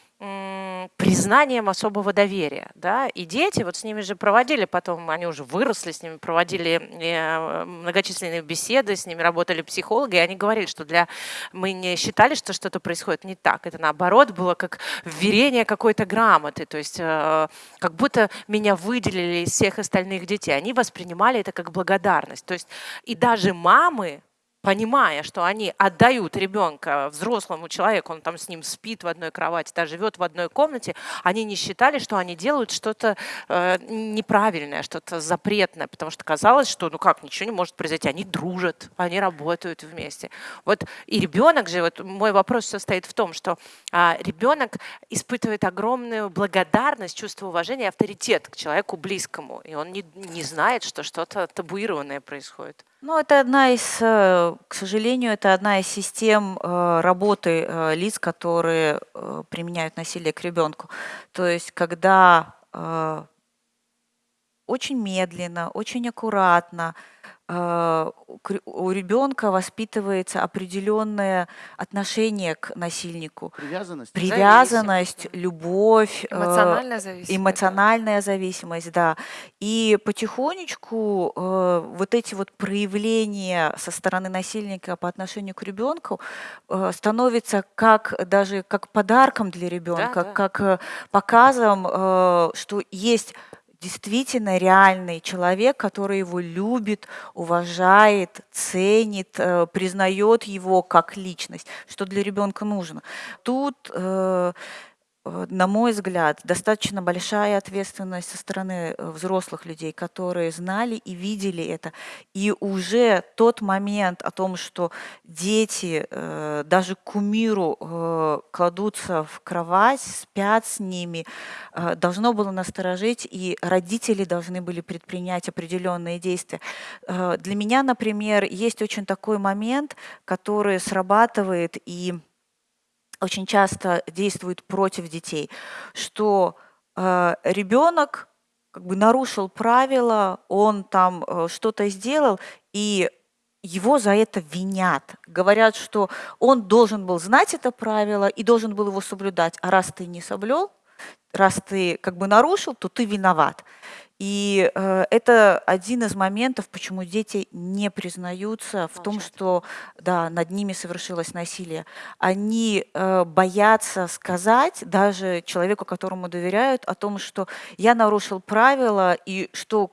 признанием особого доверия. Да? И дети, вот с ними же проводили потом, они уже выросли, с ними проводили э, многочисленные беседы, с ними работали психологи, и они говорили, что для мы не считали, что что-то происходит не так. Это наоборот было как вверение какой-то грамоты, то есть э, как будто меня выделили из всех остальных детей. Они воспринимали это как благодарность. То есть и даже мамы, понимая, что они отдают ребенка взрослому человеку, он там с ним спит в одной кровати, да, живет в одной комнате, они не считали, что они делают что-то э, неправильное, что-то запретное, потому что казалось, что ну как, ничего не может произойти, они дружат, они работают вместе. Вот и ребенок же, вот мой вопрос состоит в том, что э, ребенок испытывает огромную благодарность, чувство уважения, авторитет к человеку близкому, и он не, не знает, что что-то табуированное происходит. Ну, это одна из, э, к сожалению, это одна из систем э, работы э, лиц, которые применяют насилие к ребенку. То есть, когда очень медленно, очень аккуратно у ребенка воспитывается определенное отношение к насильнику. Привязанность? Привязанность, любовь. Э, эмоциональная зависимость. Эмоциональная зависимость, да. И потихонечку э, вот эти вот проявления со стороны насильника по отношению к ребенку э, становятся как даже как подарком для ребенка, да, да. как показом, что есть действительно реальный человек, который его любит, уважает, ценит, э, признает его как личность, что для ребенка нужно. Тут э, на мой взгляд, достаточно большая ответственность со стороны э, взрослых людей, которые знали и видели это. И уже тот момент о том, что дети э, даже кумиру кладутся в кровать, спят с ними, должно было насторожить, и родители должны были предпринять определенные действия. Для меня, например, есть очень такой момент, который срабатывает и очень часто действует против детей, что э, ребенок как бы нарушил правила, он там э, что-то сделал, и его за это винят. Говорят, что он должен был знать это правило и должен был его соблюдать. А раз ты не соблюл, раз ты как бы нарушил, то ты виноват. И э, это один из моментов, почему дети не признаются в Молчат. том, что да, над ними совершилось насилие. Они э, боятся сказать даже человеку, которому доверяют, о том, что я нарушил правила и что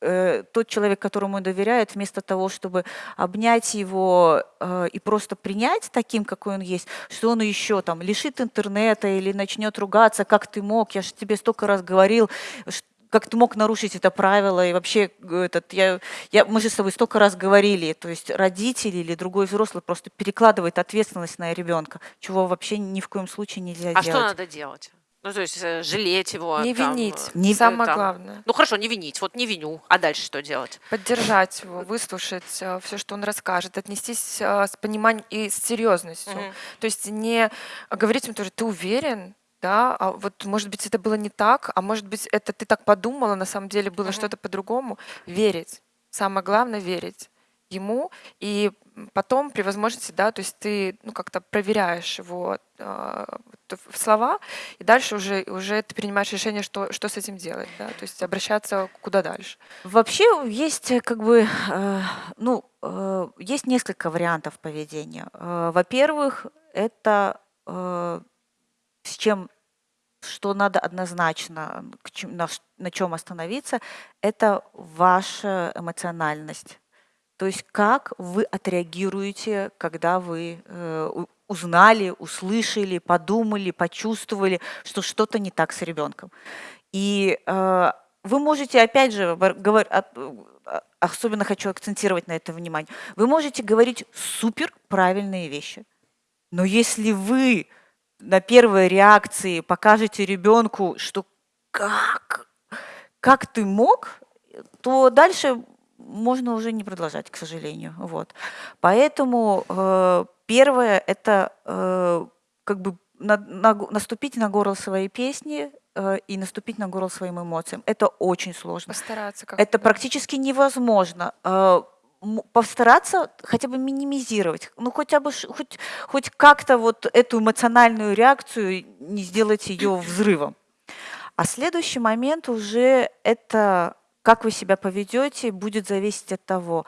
э, тот человек, которому доверяют, вместо того, чтобы обнять его э, и просто принять таким, какой он есть, что он еще там лишит интернета или начнет ругаться, как ты мог, я же тебе столько раз говорил, как ты мог нарушить это правило, и вообще этот, я, я, мы же с тобой столько раз говорили, то есть родители или другой взрослый просто перекладывает ответственность на ребенка, чего вообще ни в коем случае нельзя а делать. А что надо делать? Ну, то есть э, жалеть его. Не там, винить. Э, не самое там. главное. Ну хорошо, не винить. Вот не виню. А дальше что делать? Поддержать его, выслушать э, все, что он расскажет, отнестись с пониманием и с серьезностью. Угу. То есть не говорить ему тоже, ты уверен, да, а вот может быть это было не так, а может быть это ты так подумала, на самом деле было uh-huh. что-то по-другому. Верить. Самое главное верить ему и потом при возможности, да, то есть ты ну как-то проверяешь его э, слова и дальше уже уже ты принимаешь решение, что что с этим делать, да, то есть обращаться куда дальше. Вообще есть э, как бы э, ну э, есть несколько вариантов поведения. Э, во-первых, это э, с чем что надо однозначно, на, чем остановиться, это ваша эмоциональность. То есть как вы отреагируете, когда вы э, узнали, услышали, подумали, почувствовали, что что-то не так с ребенком. И э, вы можете, опять же, говор, особенно хочу акцентировать на это внимание, вы можете говорить супер правильные вещи. Но если вы на первой реакции покажете ребенку, что как, как ты мог, то дальше можно уже не продолжать, к сожалению. Вот. Поэтому э, первое это э, как бы на, на, наступить на горло своей песни э, и наступить на горло своим эмоциям. Это очень сложно. Постараться как Это практически невозможно. Э, постараться хотя бы минимизировать, ну хотя бы хоть, хоть как-то вот эту эмоциональную реакцию не сделать ее взрывом. А следующий момент уже это как вы себя поведете, будет зависеть от того,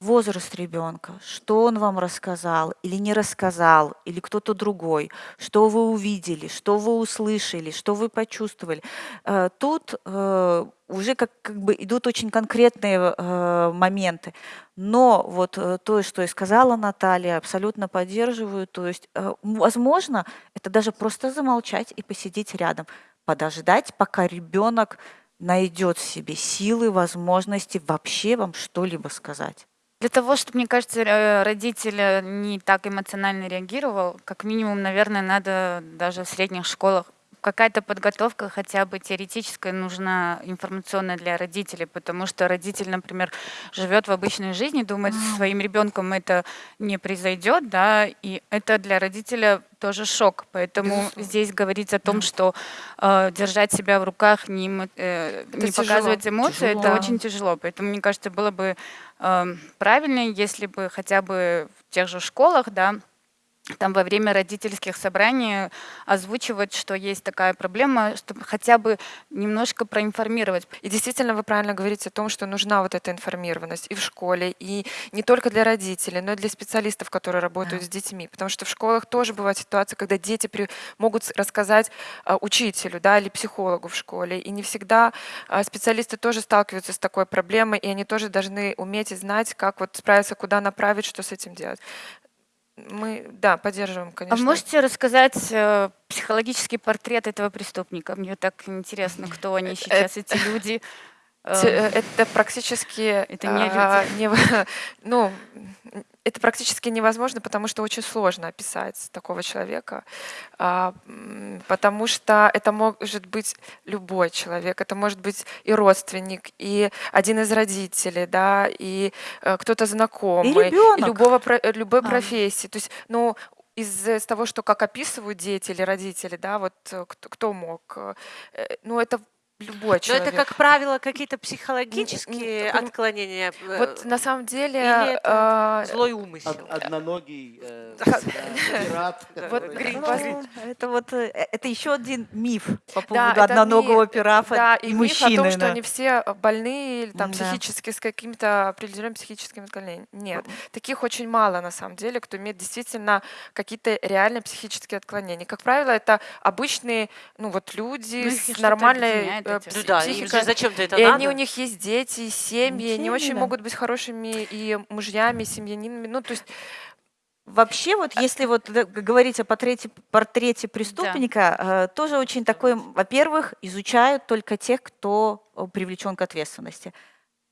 возраст ребенка, что он вам рассказал или не рассказал, или кто-то другой, что вы увидели, что вы услышали, что вы почувствовали. Э, тут э, уже как, как бы идут очень конкретные э, моменты. Но вот то, что и сказала Наталья, абсолютно поддерживаю. То есть, возможно, это даже просто замолчать и посидеть рядом, подождать, пока ребенок найдет в себе силы, возможности вообще вам что-либо сказать. Для того, чтобы, мне кажется, э, родитель не так эмоционально реагировал, как минимум, наверное, надо даже в средних школах какая-то подготовка хотя бы теоретическая нужна информационная для родителей, потому что родитель, например, живет в обычной жизни, думает, со своим ребенком это не произойдет, да, и это для родителя тоже шок. Поэтому Безусловно. здесь говорить о том, что э, держать себя в руках, не, э, не тяжело. показывать эмоции, Тяжело. это очень тяжело. Поэтому, мне кажется, было бы э, правильнее, если бы хотя бы в тех же школах, да, там во время родительских собраний озвучивать, что есть такая проблема, чтобы хотя бы немножко проинформировать. И действительно, вы правильно говорите о том, что нужна вот эта информированность и в школе, и не только для родителей, но и для специалистов, которые работают с детьми. Потому что в школах тоже бывают ситуации, когда дети при- могут рассказать а, учителю да, или психологу в школе. И не всегда а, специалисты тоже сталкиваются с такой проблемой, и они тоже должны уметь и знать, как вот справиться, куда направить, что с этим делать. Мы, да, поддерживаем, А конечно. вы можете рассказать э, психологический портрет этого преступника? Мне так интересно, кто они сейчас, эти люди. Э, э, Это практически Это не а, нево- ну, это практически невозможно, потому что очень сложно описать такого человека, а, потому что это может быть любой человек, это может быть и родственник, и один из родителей, да, и э, кто-то знакомый, ребенок. любого э, любой А. профессии. То есть, ну из из того, что как описывают дети или родители, да, вот э, кто, кто мог, ну это любой Но человек. это, как правило, какие-то психологические поним- отклонения. э, Вот на самом деле Или это а, злой умысел. Од- одноногий э, пират. Вот это вот э, это еще один миф по поводу одноногого ми- пирафа да, и, и миф мужчины. о том, что да. они все больные или там психически с какими-то определенными психическими отклонениями. Нет, таких очень мало на самом деле, кто имеет действительно какие-то реальные психические отклонения. Как правило, это обычные, ну вот люди Ну, с нормальной объединяет э, эти пси- Ну да, им психикой. же зачем-то это И надо. они, у них есть дети, семьи, они очень да. могут быть хорошими и мужьями, и семьянинами. Ну, то есть Вообще, вот если вот говорить о портрете, портрете преступника, э, тоже очень такой, во-первых, изучают только тех, кто э, привлечен к ответственности.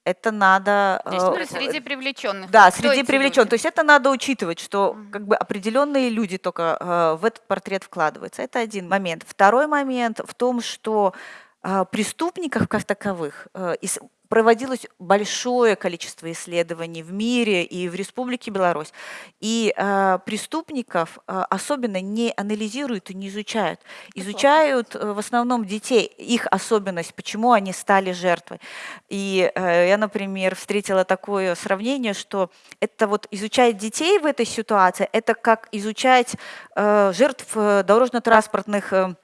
Это надо... то есть, э, ну, среди привлеченных. Да, Кто среди эти привлеченных. люди? То есть это надо учитывать, что как бы определенные люди только э, в этот портрет вкладываются. Это один момент. Второй момент в том, что э, преступников как таковых э, проводилось большое количество исследований в мире и в Республике Беларусь. И э, преступников э, особенно не анализируют и не изучают. Изучают э, в основном детей, их особенность, почему они стали жертвой. И э, я, например, встретила такое сравнение, что это вот изучать детей в этой ситуации, это как изучать э, жертв дорожно-транспортных э,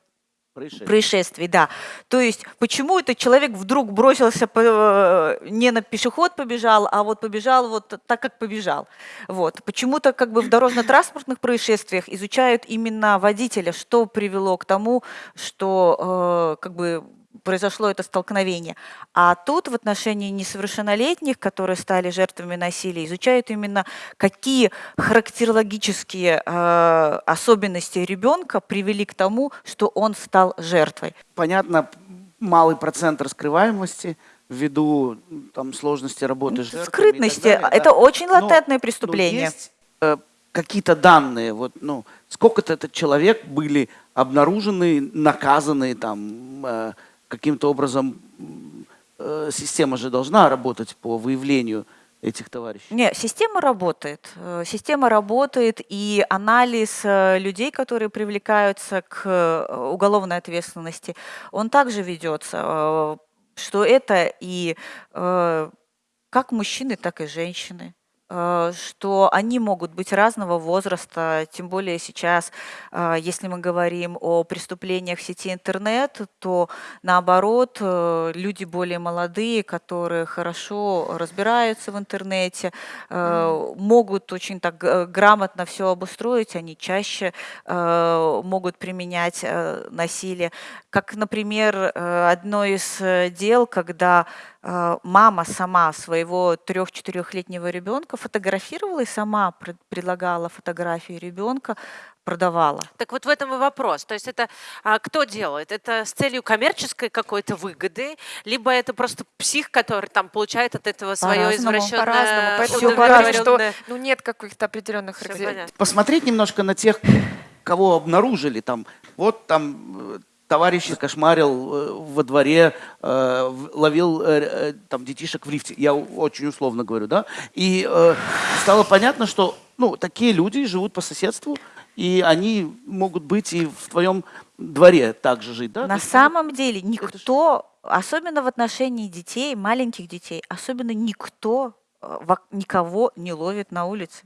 Происшествие. происшествий, да. То есть почему этот человек вдруг бросился по- э, не на пешеход побежал, а вот побежал вот так, как побежал. Вот. Почему-то как бы в дорожно-транспортных происшествиях изучают именно водителя, что привело к тому, что э, как бы произошло это столкновение. А тут в отношении несовершеннолетних, которые стали жертвами насилия, изучают именно какие характерологические э, особенности ребенка привели к тому, что он стал жертвой. Понятно, малый процент раскрываемости ввиду там, сложности работы жертвами Скрытности далее, да. это очень Но- латентное но преступление. есть э, какие-то данные, вот, ну, сколько-то этот человек были обнаружены, наказаны там э, каким-то образом. э, система же должна работать по выявлению этих товарищей. Не, система работает. Э, Система работает, и анализ э, людей, которые привлекаются к э, уголовной ответственности, он также ведется, что это и как мужчины, так и женщины что они могут быть разного возраста, тем более сейчас, э, если мы говорим о преступлениях в сети интернет, то наоборот, э, люди более молодые, которые хорошо разбираются в интернете, э, могут очень так грамотно все обустроить, они чаще э, могут применять э, насилие. Как, например, э, одно из э, дел, когда э, мама сама своего трех-четырехлетнего ребенка фотографировала и сама пред- предлагала фотографии ребенка, продавала. Так вот в этом и вопрос. То есть это а, кто делает? Это с целью коммерческой какой-то выгоды, либо это просто псих, который там получает от этого свое По-разному, извращенное по-разному. Поэтому говорим, что ну, нет каких-то определенных характеристик. понятно. посмотреть немножко на тех, кого обнаружили там. Вот там э, товарищ кошмарил э, во дворе, э, ловил там детишек в лифте. Я очень условно говорю, да? И стало понятно, что ну, такие люди живут по соседству, и они могут быть и в твоем дворе также жить, да? На самом деле никто, особенно в отношении детей, маленьких детей, особенно никто никого не ловит на улице.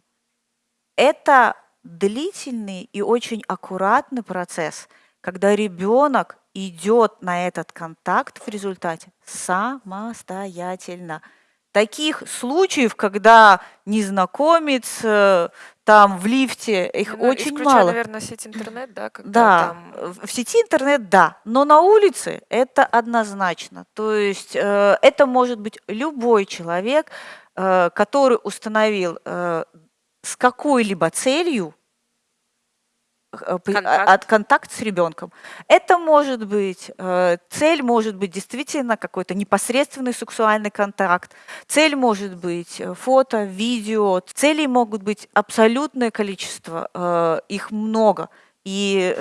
Это длительный и очень аккуратный процесс, когда ребенок идет на этот контакт в результате самостоятельно. Таких случаев, когда незнакомец э, там в лифте, их ну, очень исключая, мало. наверное, сеть интернет, да? Да, там... в сети интернет, да, но на улице это однозначно. То есть э, это может быть любой человек, э, который установил э, с какой-либо целью контакт. от контакт с ребенком. Это может быть, э, цель может быть действительно какой-то непосредственный сексуальный контакт, цель может быть э, фото, видео, целей могут быть абсолютное количество, их много. И,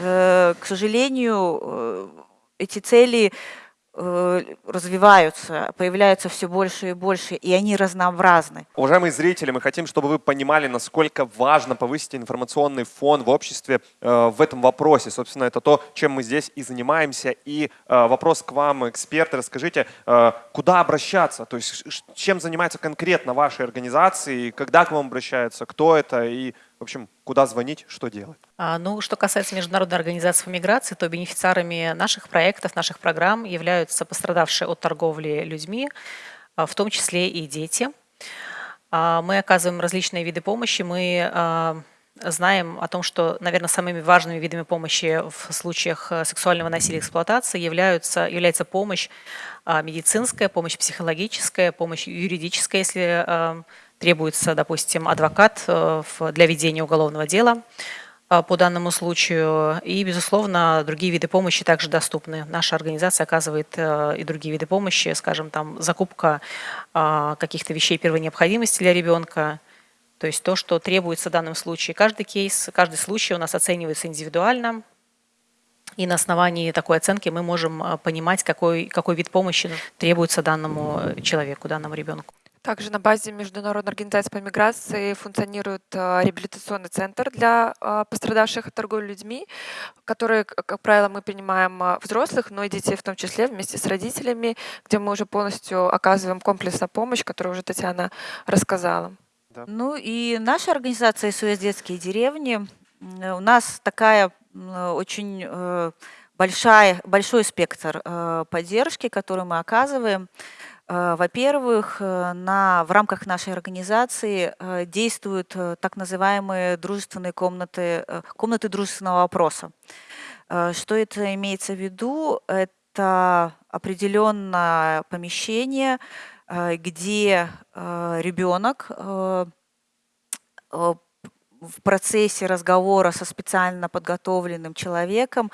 к сожалению, эти цели Э, развиваются, появляются все больше и больше, и они разнообразны. Уважаемые зрители, мы хотим, чтобы вы понимали, насколько важно повысить информационный фон в обществе э, в этом вопросе. Собственно, это то, чем мы здесь и занимаемся. И э, вопрос к вам, эксперты, расскажите, э, куда обращаться? То есть чем занимается конкретно вашей организации, когда к вам обращаются, кто это и в общем, куда звонить, что делать? А, ну, что касается Международной организации по миграции, то бенефициарами наших проектов, наших программ являются пострадавшие от торговли людьми, а, в том числе и дети. А, мы оказываем различные виды помощи. Мы а, знаем о том, что, наверное, самыми важными видами помощи в случаях сексуального насилия и эксплуатации являются, является помощь медицинская, помощь психологическая, помощь юридическая, если требуется, допустим, адвокат э, для ведения уголовного дела э, по данному случаю. И, безусловно, другие виды помощи также доступны. Наша организация оказывает э, и другие виды помощи, скажем, там закупка каких-то вещей первой необходимости для ребенка, то есть то, что требуется в данном случае. Каждый кейс, каждый случай у нас оценивается индивидуально, и на основании такой оценки мы можем понимать, какой, какой вид помощи требуется данному человеку, данному ребенку. Также на базе Международной организации по миграции функционирует а, реабилитационный центр для а, пострадавших от торговли людьми, который, как правило, мы принимаем а, взрослых, но и детей в том числе вместе с родителями, где мы уже полностью оказываем комплексную помощь, которую уже Татьяна рассказала. Да. Ну и наша организация СОС «Детские деревни», у нас такая очень э, большая, большой спектр э, поддержки, который мы оказываем. Э, во-первых, э, в рамках нашей организации э, действуют так называемые дружественные комнаты, комнаты дружественного вопроса. Что это имеется в виду? Это определенное помещение, где ребенок в процессе разговора со специально подготовленным человеком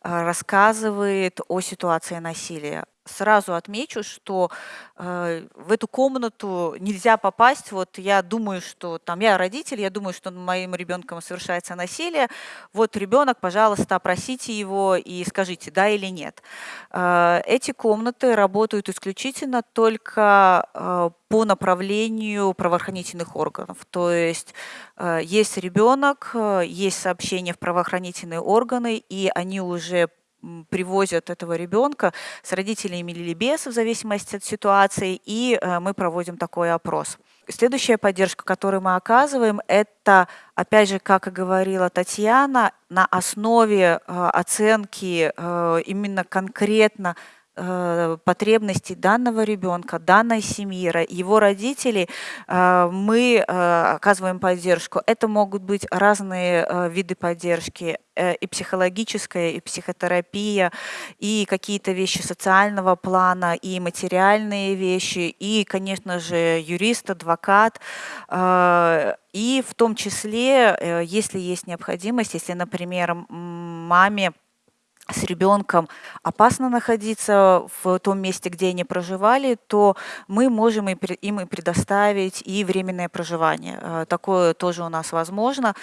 рассказывает о ситуации насилия, сразу отмечу, что э, в эту комнату нельзя попасть. Вот я думаю, что там я родитель, я думаю, что моим ребенком совершается насилие. Вот ребенок, пожалуйста, опросите его и скажите, да или нет. Э, эти комнаты работают исключительно только э, по направлению правоохранительных органов. То есть э, есть ребенок, э, есть сообщение в правоохранительные органы, и они уже привозят этого ребенка с родителями или без, в зависимости от ситуации, и э, мы проводим такой опрос. Следующая поддержка, которую мы оказываем, это, опять же, как и говорила Татьяна, на основе э, оценки э, именно конкретно потребностей данного ребенка, данной семьи, его родителей, э, мы э, оказываем поддержку. Это могут быть разные виды поддержки, и психологическая, и психотерапия, и какие-то вещи социального плана, и материальные вещи, и, конечно же, юрист, адвокат, и в том числе, если есть необходимость, если, например, маме с ребенком опасно находиться в том месте, где они проживали, то мы можем им и предоставить и временное проживание. Э, такое тоже у нас возможно.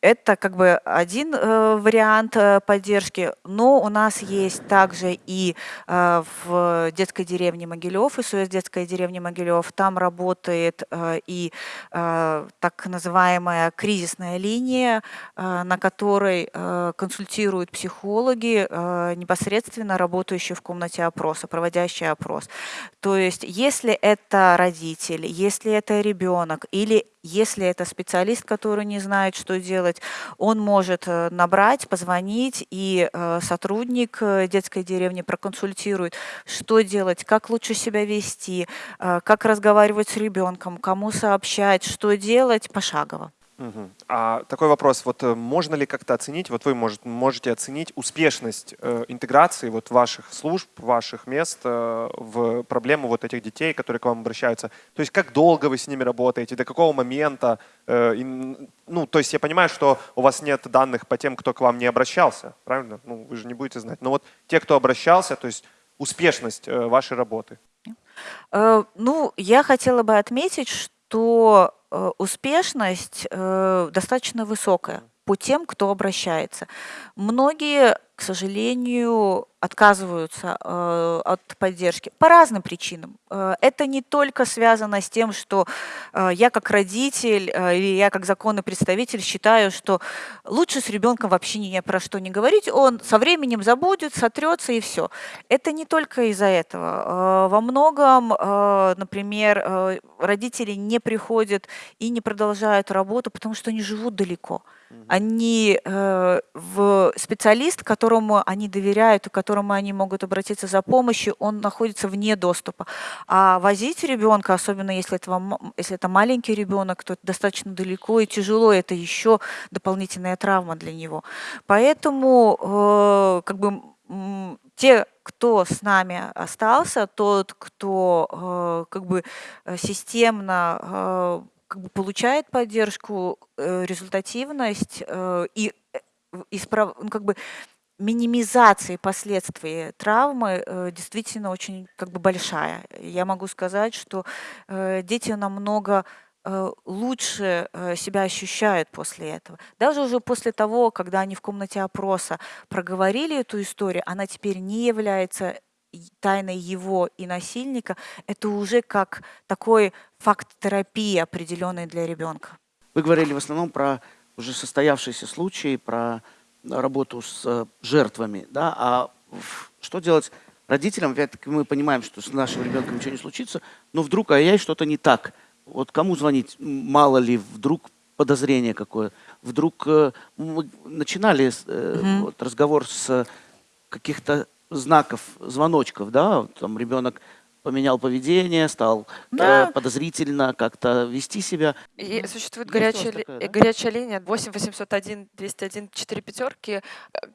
Это как бы один э, вариант э, поддержки, но у нас есть также и э, в детской деревне Могилев, СОС детская деревня Могилев, там работает э, и э, так называемая кризисная линия, э, на которой э, консультируют психологи, э, непосредственно работающие в комнате опроса, проводящие опрос. То есть если это родитель, если это ребенок или если это специалист, который не знает, что делать, он может э, набрать, позвонить, и э, сотрудник э, детской деревни проконсультирует, что делать, как лучше себя вести, как разговаривать с ребенком, кому сообщать, что делать пошагово. Угу. А такой вопрос, вот э, можно ли как-то оценить, вот вы может, можете оценить успешность э, интеграции вот ваших служб, ваших мест э, в проблему вот этих детей, которые к вам обращаются? То есть как долго вы с ними работаете, до какого момента? Э, им, ну, то есть я понимаю, что у вас нет данных по тем, кто к вам не обращался, правильно? Ну, вы же не будете знать. Но вот те, кто обращался, то есть успешность э, вашей работы. Э, ну, я хотела бы отметить, что успешность э, достаточно высокая по тем, кто обращается. Многие, к сожалению, отказываются э, от поддержки по разным причинам. Э, это не только связано с тем, что э, я как родитель э, или я как законный представитель считаю, что лучше с ребенком вообще ни про что не говорить, он со временем забудет, сотрется и все. Это не только из-за этого. Э, во многом, э, например, э, родители не приходят и не продолжают работу, потому что они живут далеко. Они э, в специалист, которому они доверяют и которому они могут обратиться за помощью, он находится вне доступа. А возить ребенка, особенно если это, если это маленький ребенок, то это достаточно далеко и тяжело, это еще дополнительная травма для него. Поэтому э, как бы те, кто с нами остался, тот, кто э, как бы системно как бы получает поддержку, э, результативность э, и э, исправ... ну, как бы минимизации последствий травмы э, действительно очень как бы большая. Я могу сказать, что э, дети намного лучше себя ощущают после этого. Даже уже после того, когда они в комнате опроса проговорили эту историю, она теперь не является тайной его и насильника, это уже как такой факт терапии определенный для ребенка. Вы говорили в основном про уже состоявшиеся случаи, про работу с жертвами, да, а что делать родителям? Опять-таки мы понимаем, что с нашим ребенком ничего не случится, но вдруг, а я что-то не так. Вот кому звонить? Мало ли, вдруг подозрение какое. Вдруг э, мы начинали угу. вот, разговор с каких-то знаков, звоночков, да, там ребенок поменял поведение, стал э, да. э, подозрительно как-то вести себя. И существует горячая, такая, да? горячая линия 8 801 201 4 пятерки,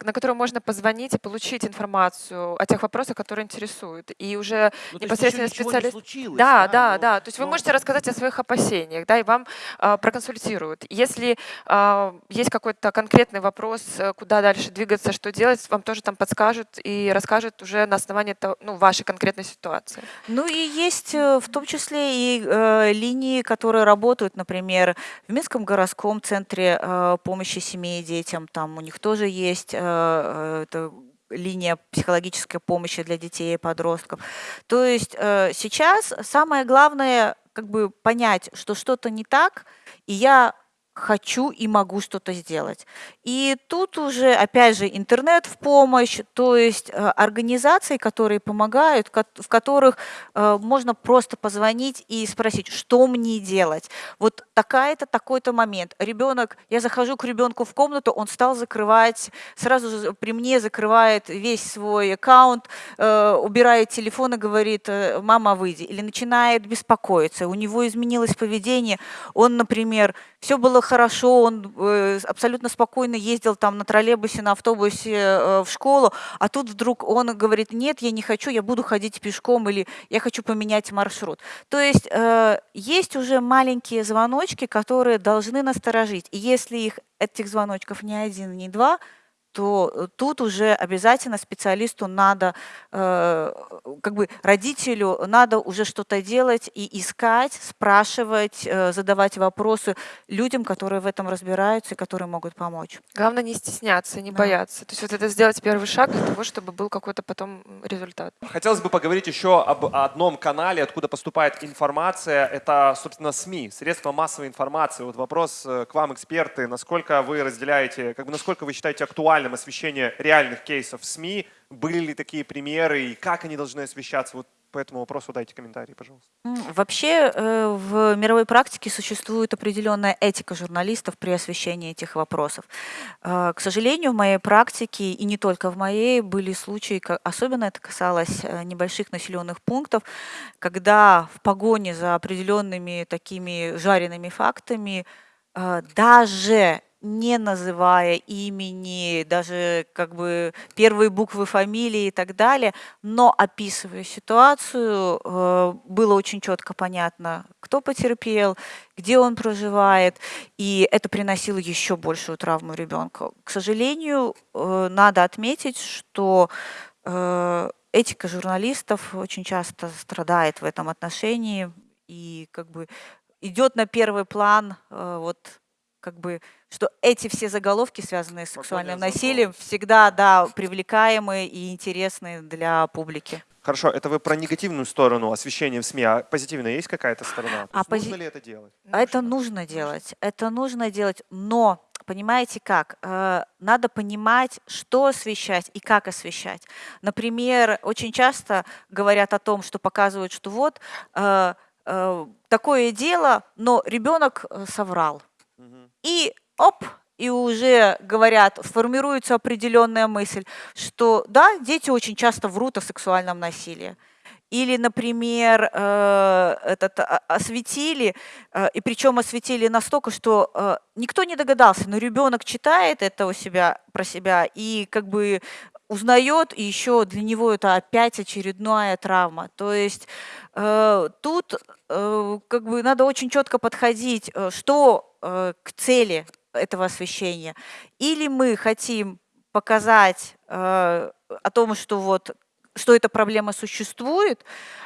на которую можно позвонить и получить информацию о тех вопросах, которые интересуют. И уже ну, непосредственно специалист... Случилось, да, да, да, да. То есть но... вы можете рассказать о своих опасениях, да, и вам э, проконсультируют. Если э, есть какой-то конкретный вопрос, э, куда дальше двигаться, что делать, вам тоже там подскажут и расскажут уже на основании того, ну, вашей конкретной ситуации. Ну и есть э, в том числе и э, линии, которые работают, например, в Минском городском центре э, помощи семье и детям. Там у них тоже есть э, э, это линия психологической помощи для детей и подростков. То есть э, сейчас самое главное как бы понять, что что-то не так, и я хочу и могу что-то сделать. И тут уже, опять же, интернет в помощь, то есть э, организации, которые помогают, в которых э, можно просто позвонить и спросить, что мне делать. Вот такая-то, такой-то момент. Ребенок, я захожу к ребенку в комнату, он стал закрывать, сразу же при мне закрывает весь свой аккаунт, э, убирает телефон и говорит, мама, выйди. Или начинает беспокоиться, у него изменилось поведение, он, например, все было хорошо, он э, абсолютно спокойно ездил там на троллейбусе, на автобусе э, в школу, а тут вдруг он говорит, нет, я не хочу, я буду ходить пешком или я хочу поменять маршрут. То есть э, есть уже маленькие звоночки, которые должны насторожить. И если их, этих звоночков не один, не два, то э, тут уже обязательно специалисту надо, э, как бы родителю надо уже что-то делать и искать, спрашивать, э, задавать вопросы людям, которые в этом разбираются и которые могут помочь. Главное не стесняться, не Да. бояться. То есть вот это сделать первый шаг для того, чтобы был какой-то потом результат. Хотелось бы поговорить еще об одном канале, откуда поступает информация. Это, собственно, СМИ, средства массовой информации. Вот вопрос к вам, эксперты. Насколько вы разделяете, как бы насколько вы считаете актуальным освещение реальных кейсов в СМИ? Были ли такие примеры и как они должны освещаться? Вот по этому вопросу дайте комментарий, пожалуйста. Вообще э, в мировой практике существует определенная этика журналистов при освещении этих вопросов. Э, К сожалению, в моей практике, и не только в моей, были случаи, особенно это касалось э, небольших населенных пунктов, когда в погоне за определенными такими жареными фактами даже не называя имени, даже как бы первые буквы фамилии и так далее, но описывая ситуацию, э, было очень четко понятно, кто потерпел, где он проживает, и это приносило еще большую травму ребенку. К сожалению, э, надо отметить, что э, этика журналистов очень часто страдает в этом отношении и как бы идет на первый план вот как бы, что эти все заголовки, связанные с сексуальным насилием, всегда, да, привлекаемые и интересные для публики. Хорошо, это вы про негативную сторону освещения в СМИ, а позитивная есть какая-то сторона? То А есть нужно пози- ли это делать? А Это нужно делать, это нужно делать, но понимаете как? Э, Надо понимать, что освещать и как освещать. Например, очень часто говорят о том, что показывают, что вот э, э, такое дело, но ребенок соврал. И оп, и уже говорят, формируется определенная мысль, что да, дети очень часто врут о сексуальном насилии. Или, например, э, этот, а- осветили, э, и причем осветили настолько, что э, никто не догадался, но ребенок читает это у себя про себя и как бы узнает, и еще для него это опять очередная травма. То есть э, тут э, как бы надо очень четко подходить, э, что э, к цели этого освещения. Или мы хотим показать э, о том, что вот что эта проблема существует,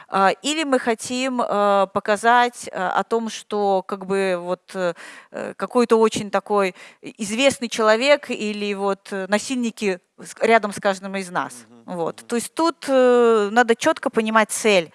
а, или мы хотим э, показать э, о том, что как бы вот э, э, какой-то очень такой известный человек или вот насильники рядом с каждым из нас. Вот. То есть тут э, надо четко понимать цель,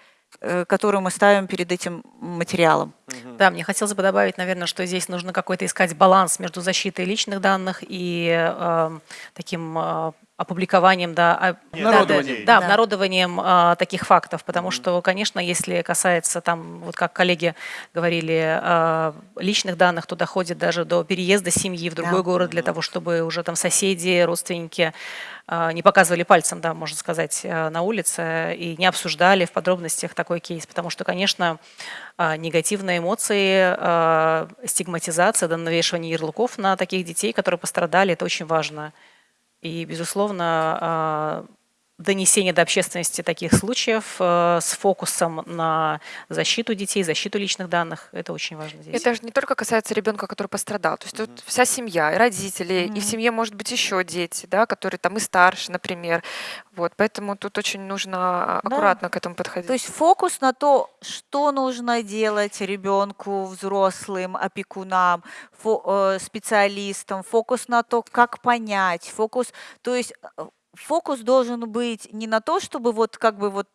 которую мы ставим перед этим материалом. Да, мне хотелось бы добавить, наверное, что здесь нужно какой-то искать баланс между защитой личных данных и э, таким э, опубликованием, да, а- да, да, да, обнародованием э, таких фактов, потому что, конечно, если касается там, вот как коллеги говорили, э, личных данных, то доходит даже до переезда семьи в другой Да. город для того, чтобы уже там соседи, родственники э, не показывали пальцем, да, можно сказать, э, на улице и не обсуждали в подробностях такой кейс, потому что, конечно, а, негативные эмоции, а, стигматизация, да, навешивание ярлыков на таких детей, которые пострадали, это очень важно. И, безусловно, а, донесение до общественности таких случаев а, с фокусом на защиту детей, защиту личных данных, это очень важно здесь. Это же не только касается ребенка, который пострадал. То есть тут вся семья, и родители, и в семье может быть еще дети, да, которые там и старше, например. Вот, поэтому тут очень нужно Да. аккуратно к этому подходить. То есть фокус на то, что нужно делать ребенку, взрослым, опекунам, фо- э, специалистам, фокус на то, как понять, фокус, то есть э, фокус должен быть не на то, чтобы вот как бы вот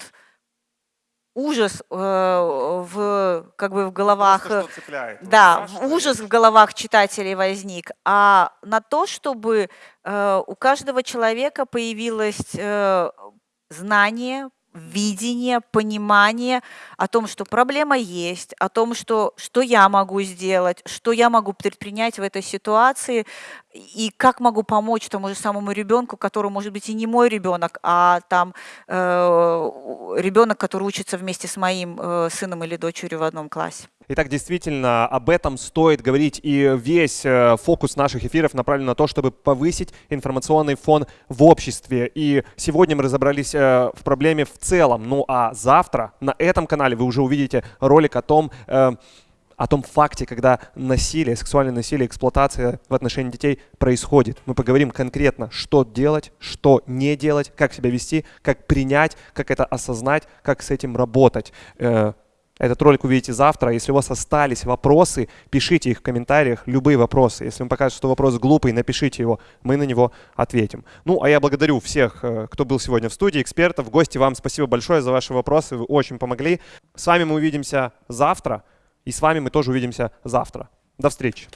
ужас э, в как бы в головах Просто э, цепляет. Вот да, страшно, ужас в головах читателей возник, а на то, чтобы э, у каждого человека появилось э, знание, видение, понимание о том, что проблема есть, о том, что, что я могу сделать, что я могу предпринять в этой ситуации, и как могу помочь тому же самому ребенку, который, может быть, и не мой ребенок, а там ребенок, который учится вместе с моим э, сыном или дочерью в одном классе. Итак, действительно, об этом стоит говорить, и весь э, фокус наших эфиров направлен на то, чтобы повысить информационный фон в обществе. И сегодня мы разобрались э, в проблеме в целом. Ну а завтра на этом канале вы уже увидите ролик о том, э, о том факте, когда насилие, сексуальное насилие, эксплуатация в отношении детей происходит. Мы поговорим конкретно, что делать, что не делать, как себя вести, как принять, как это осознать, как с этим работать. Э, этот ролик увидите завтра. Если у вас остались вопросы, пишите их в комментариях, любые вопросы. Если вам покажется, что вопрос глупый, напишите его, мы на него ответим. Ну, а я благодарю всех, э, кто был сегодня в студии, экспертов, гости. Вам спасибо большое за ваши вопросы, вы очень помогли. С вами мы увидимся завтра. И с вами мы тоже увидимся завтра. До встречи.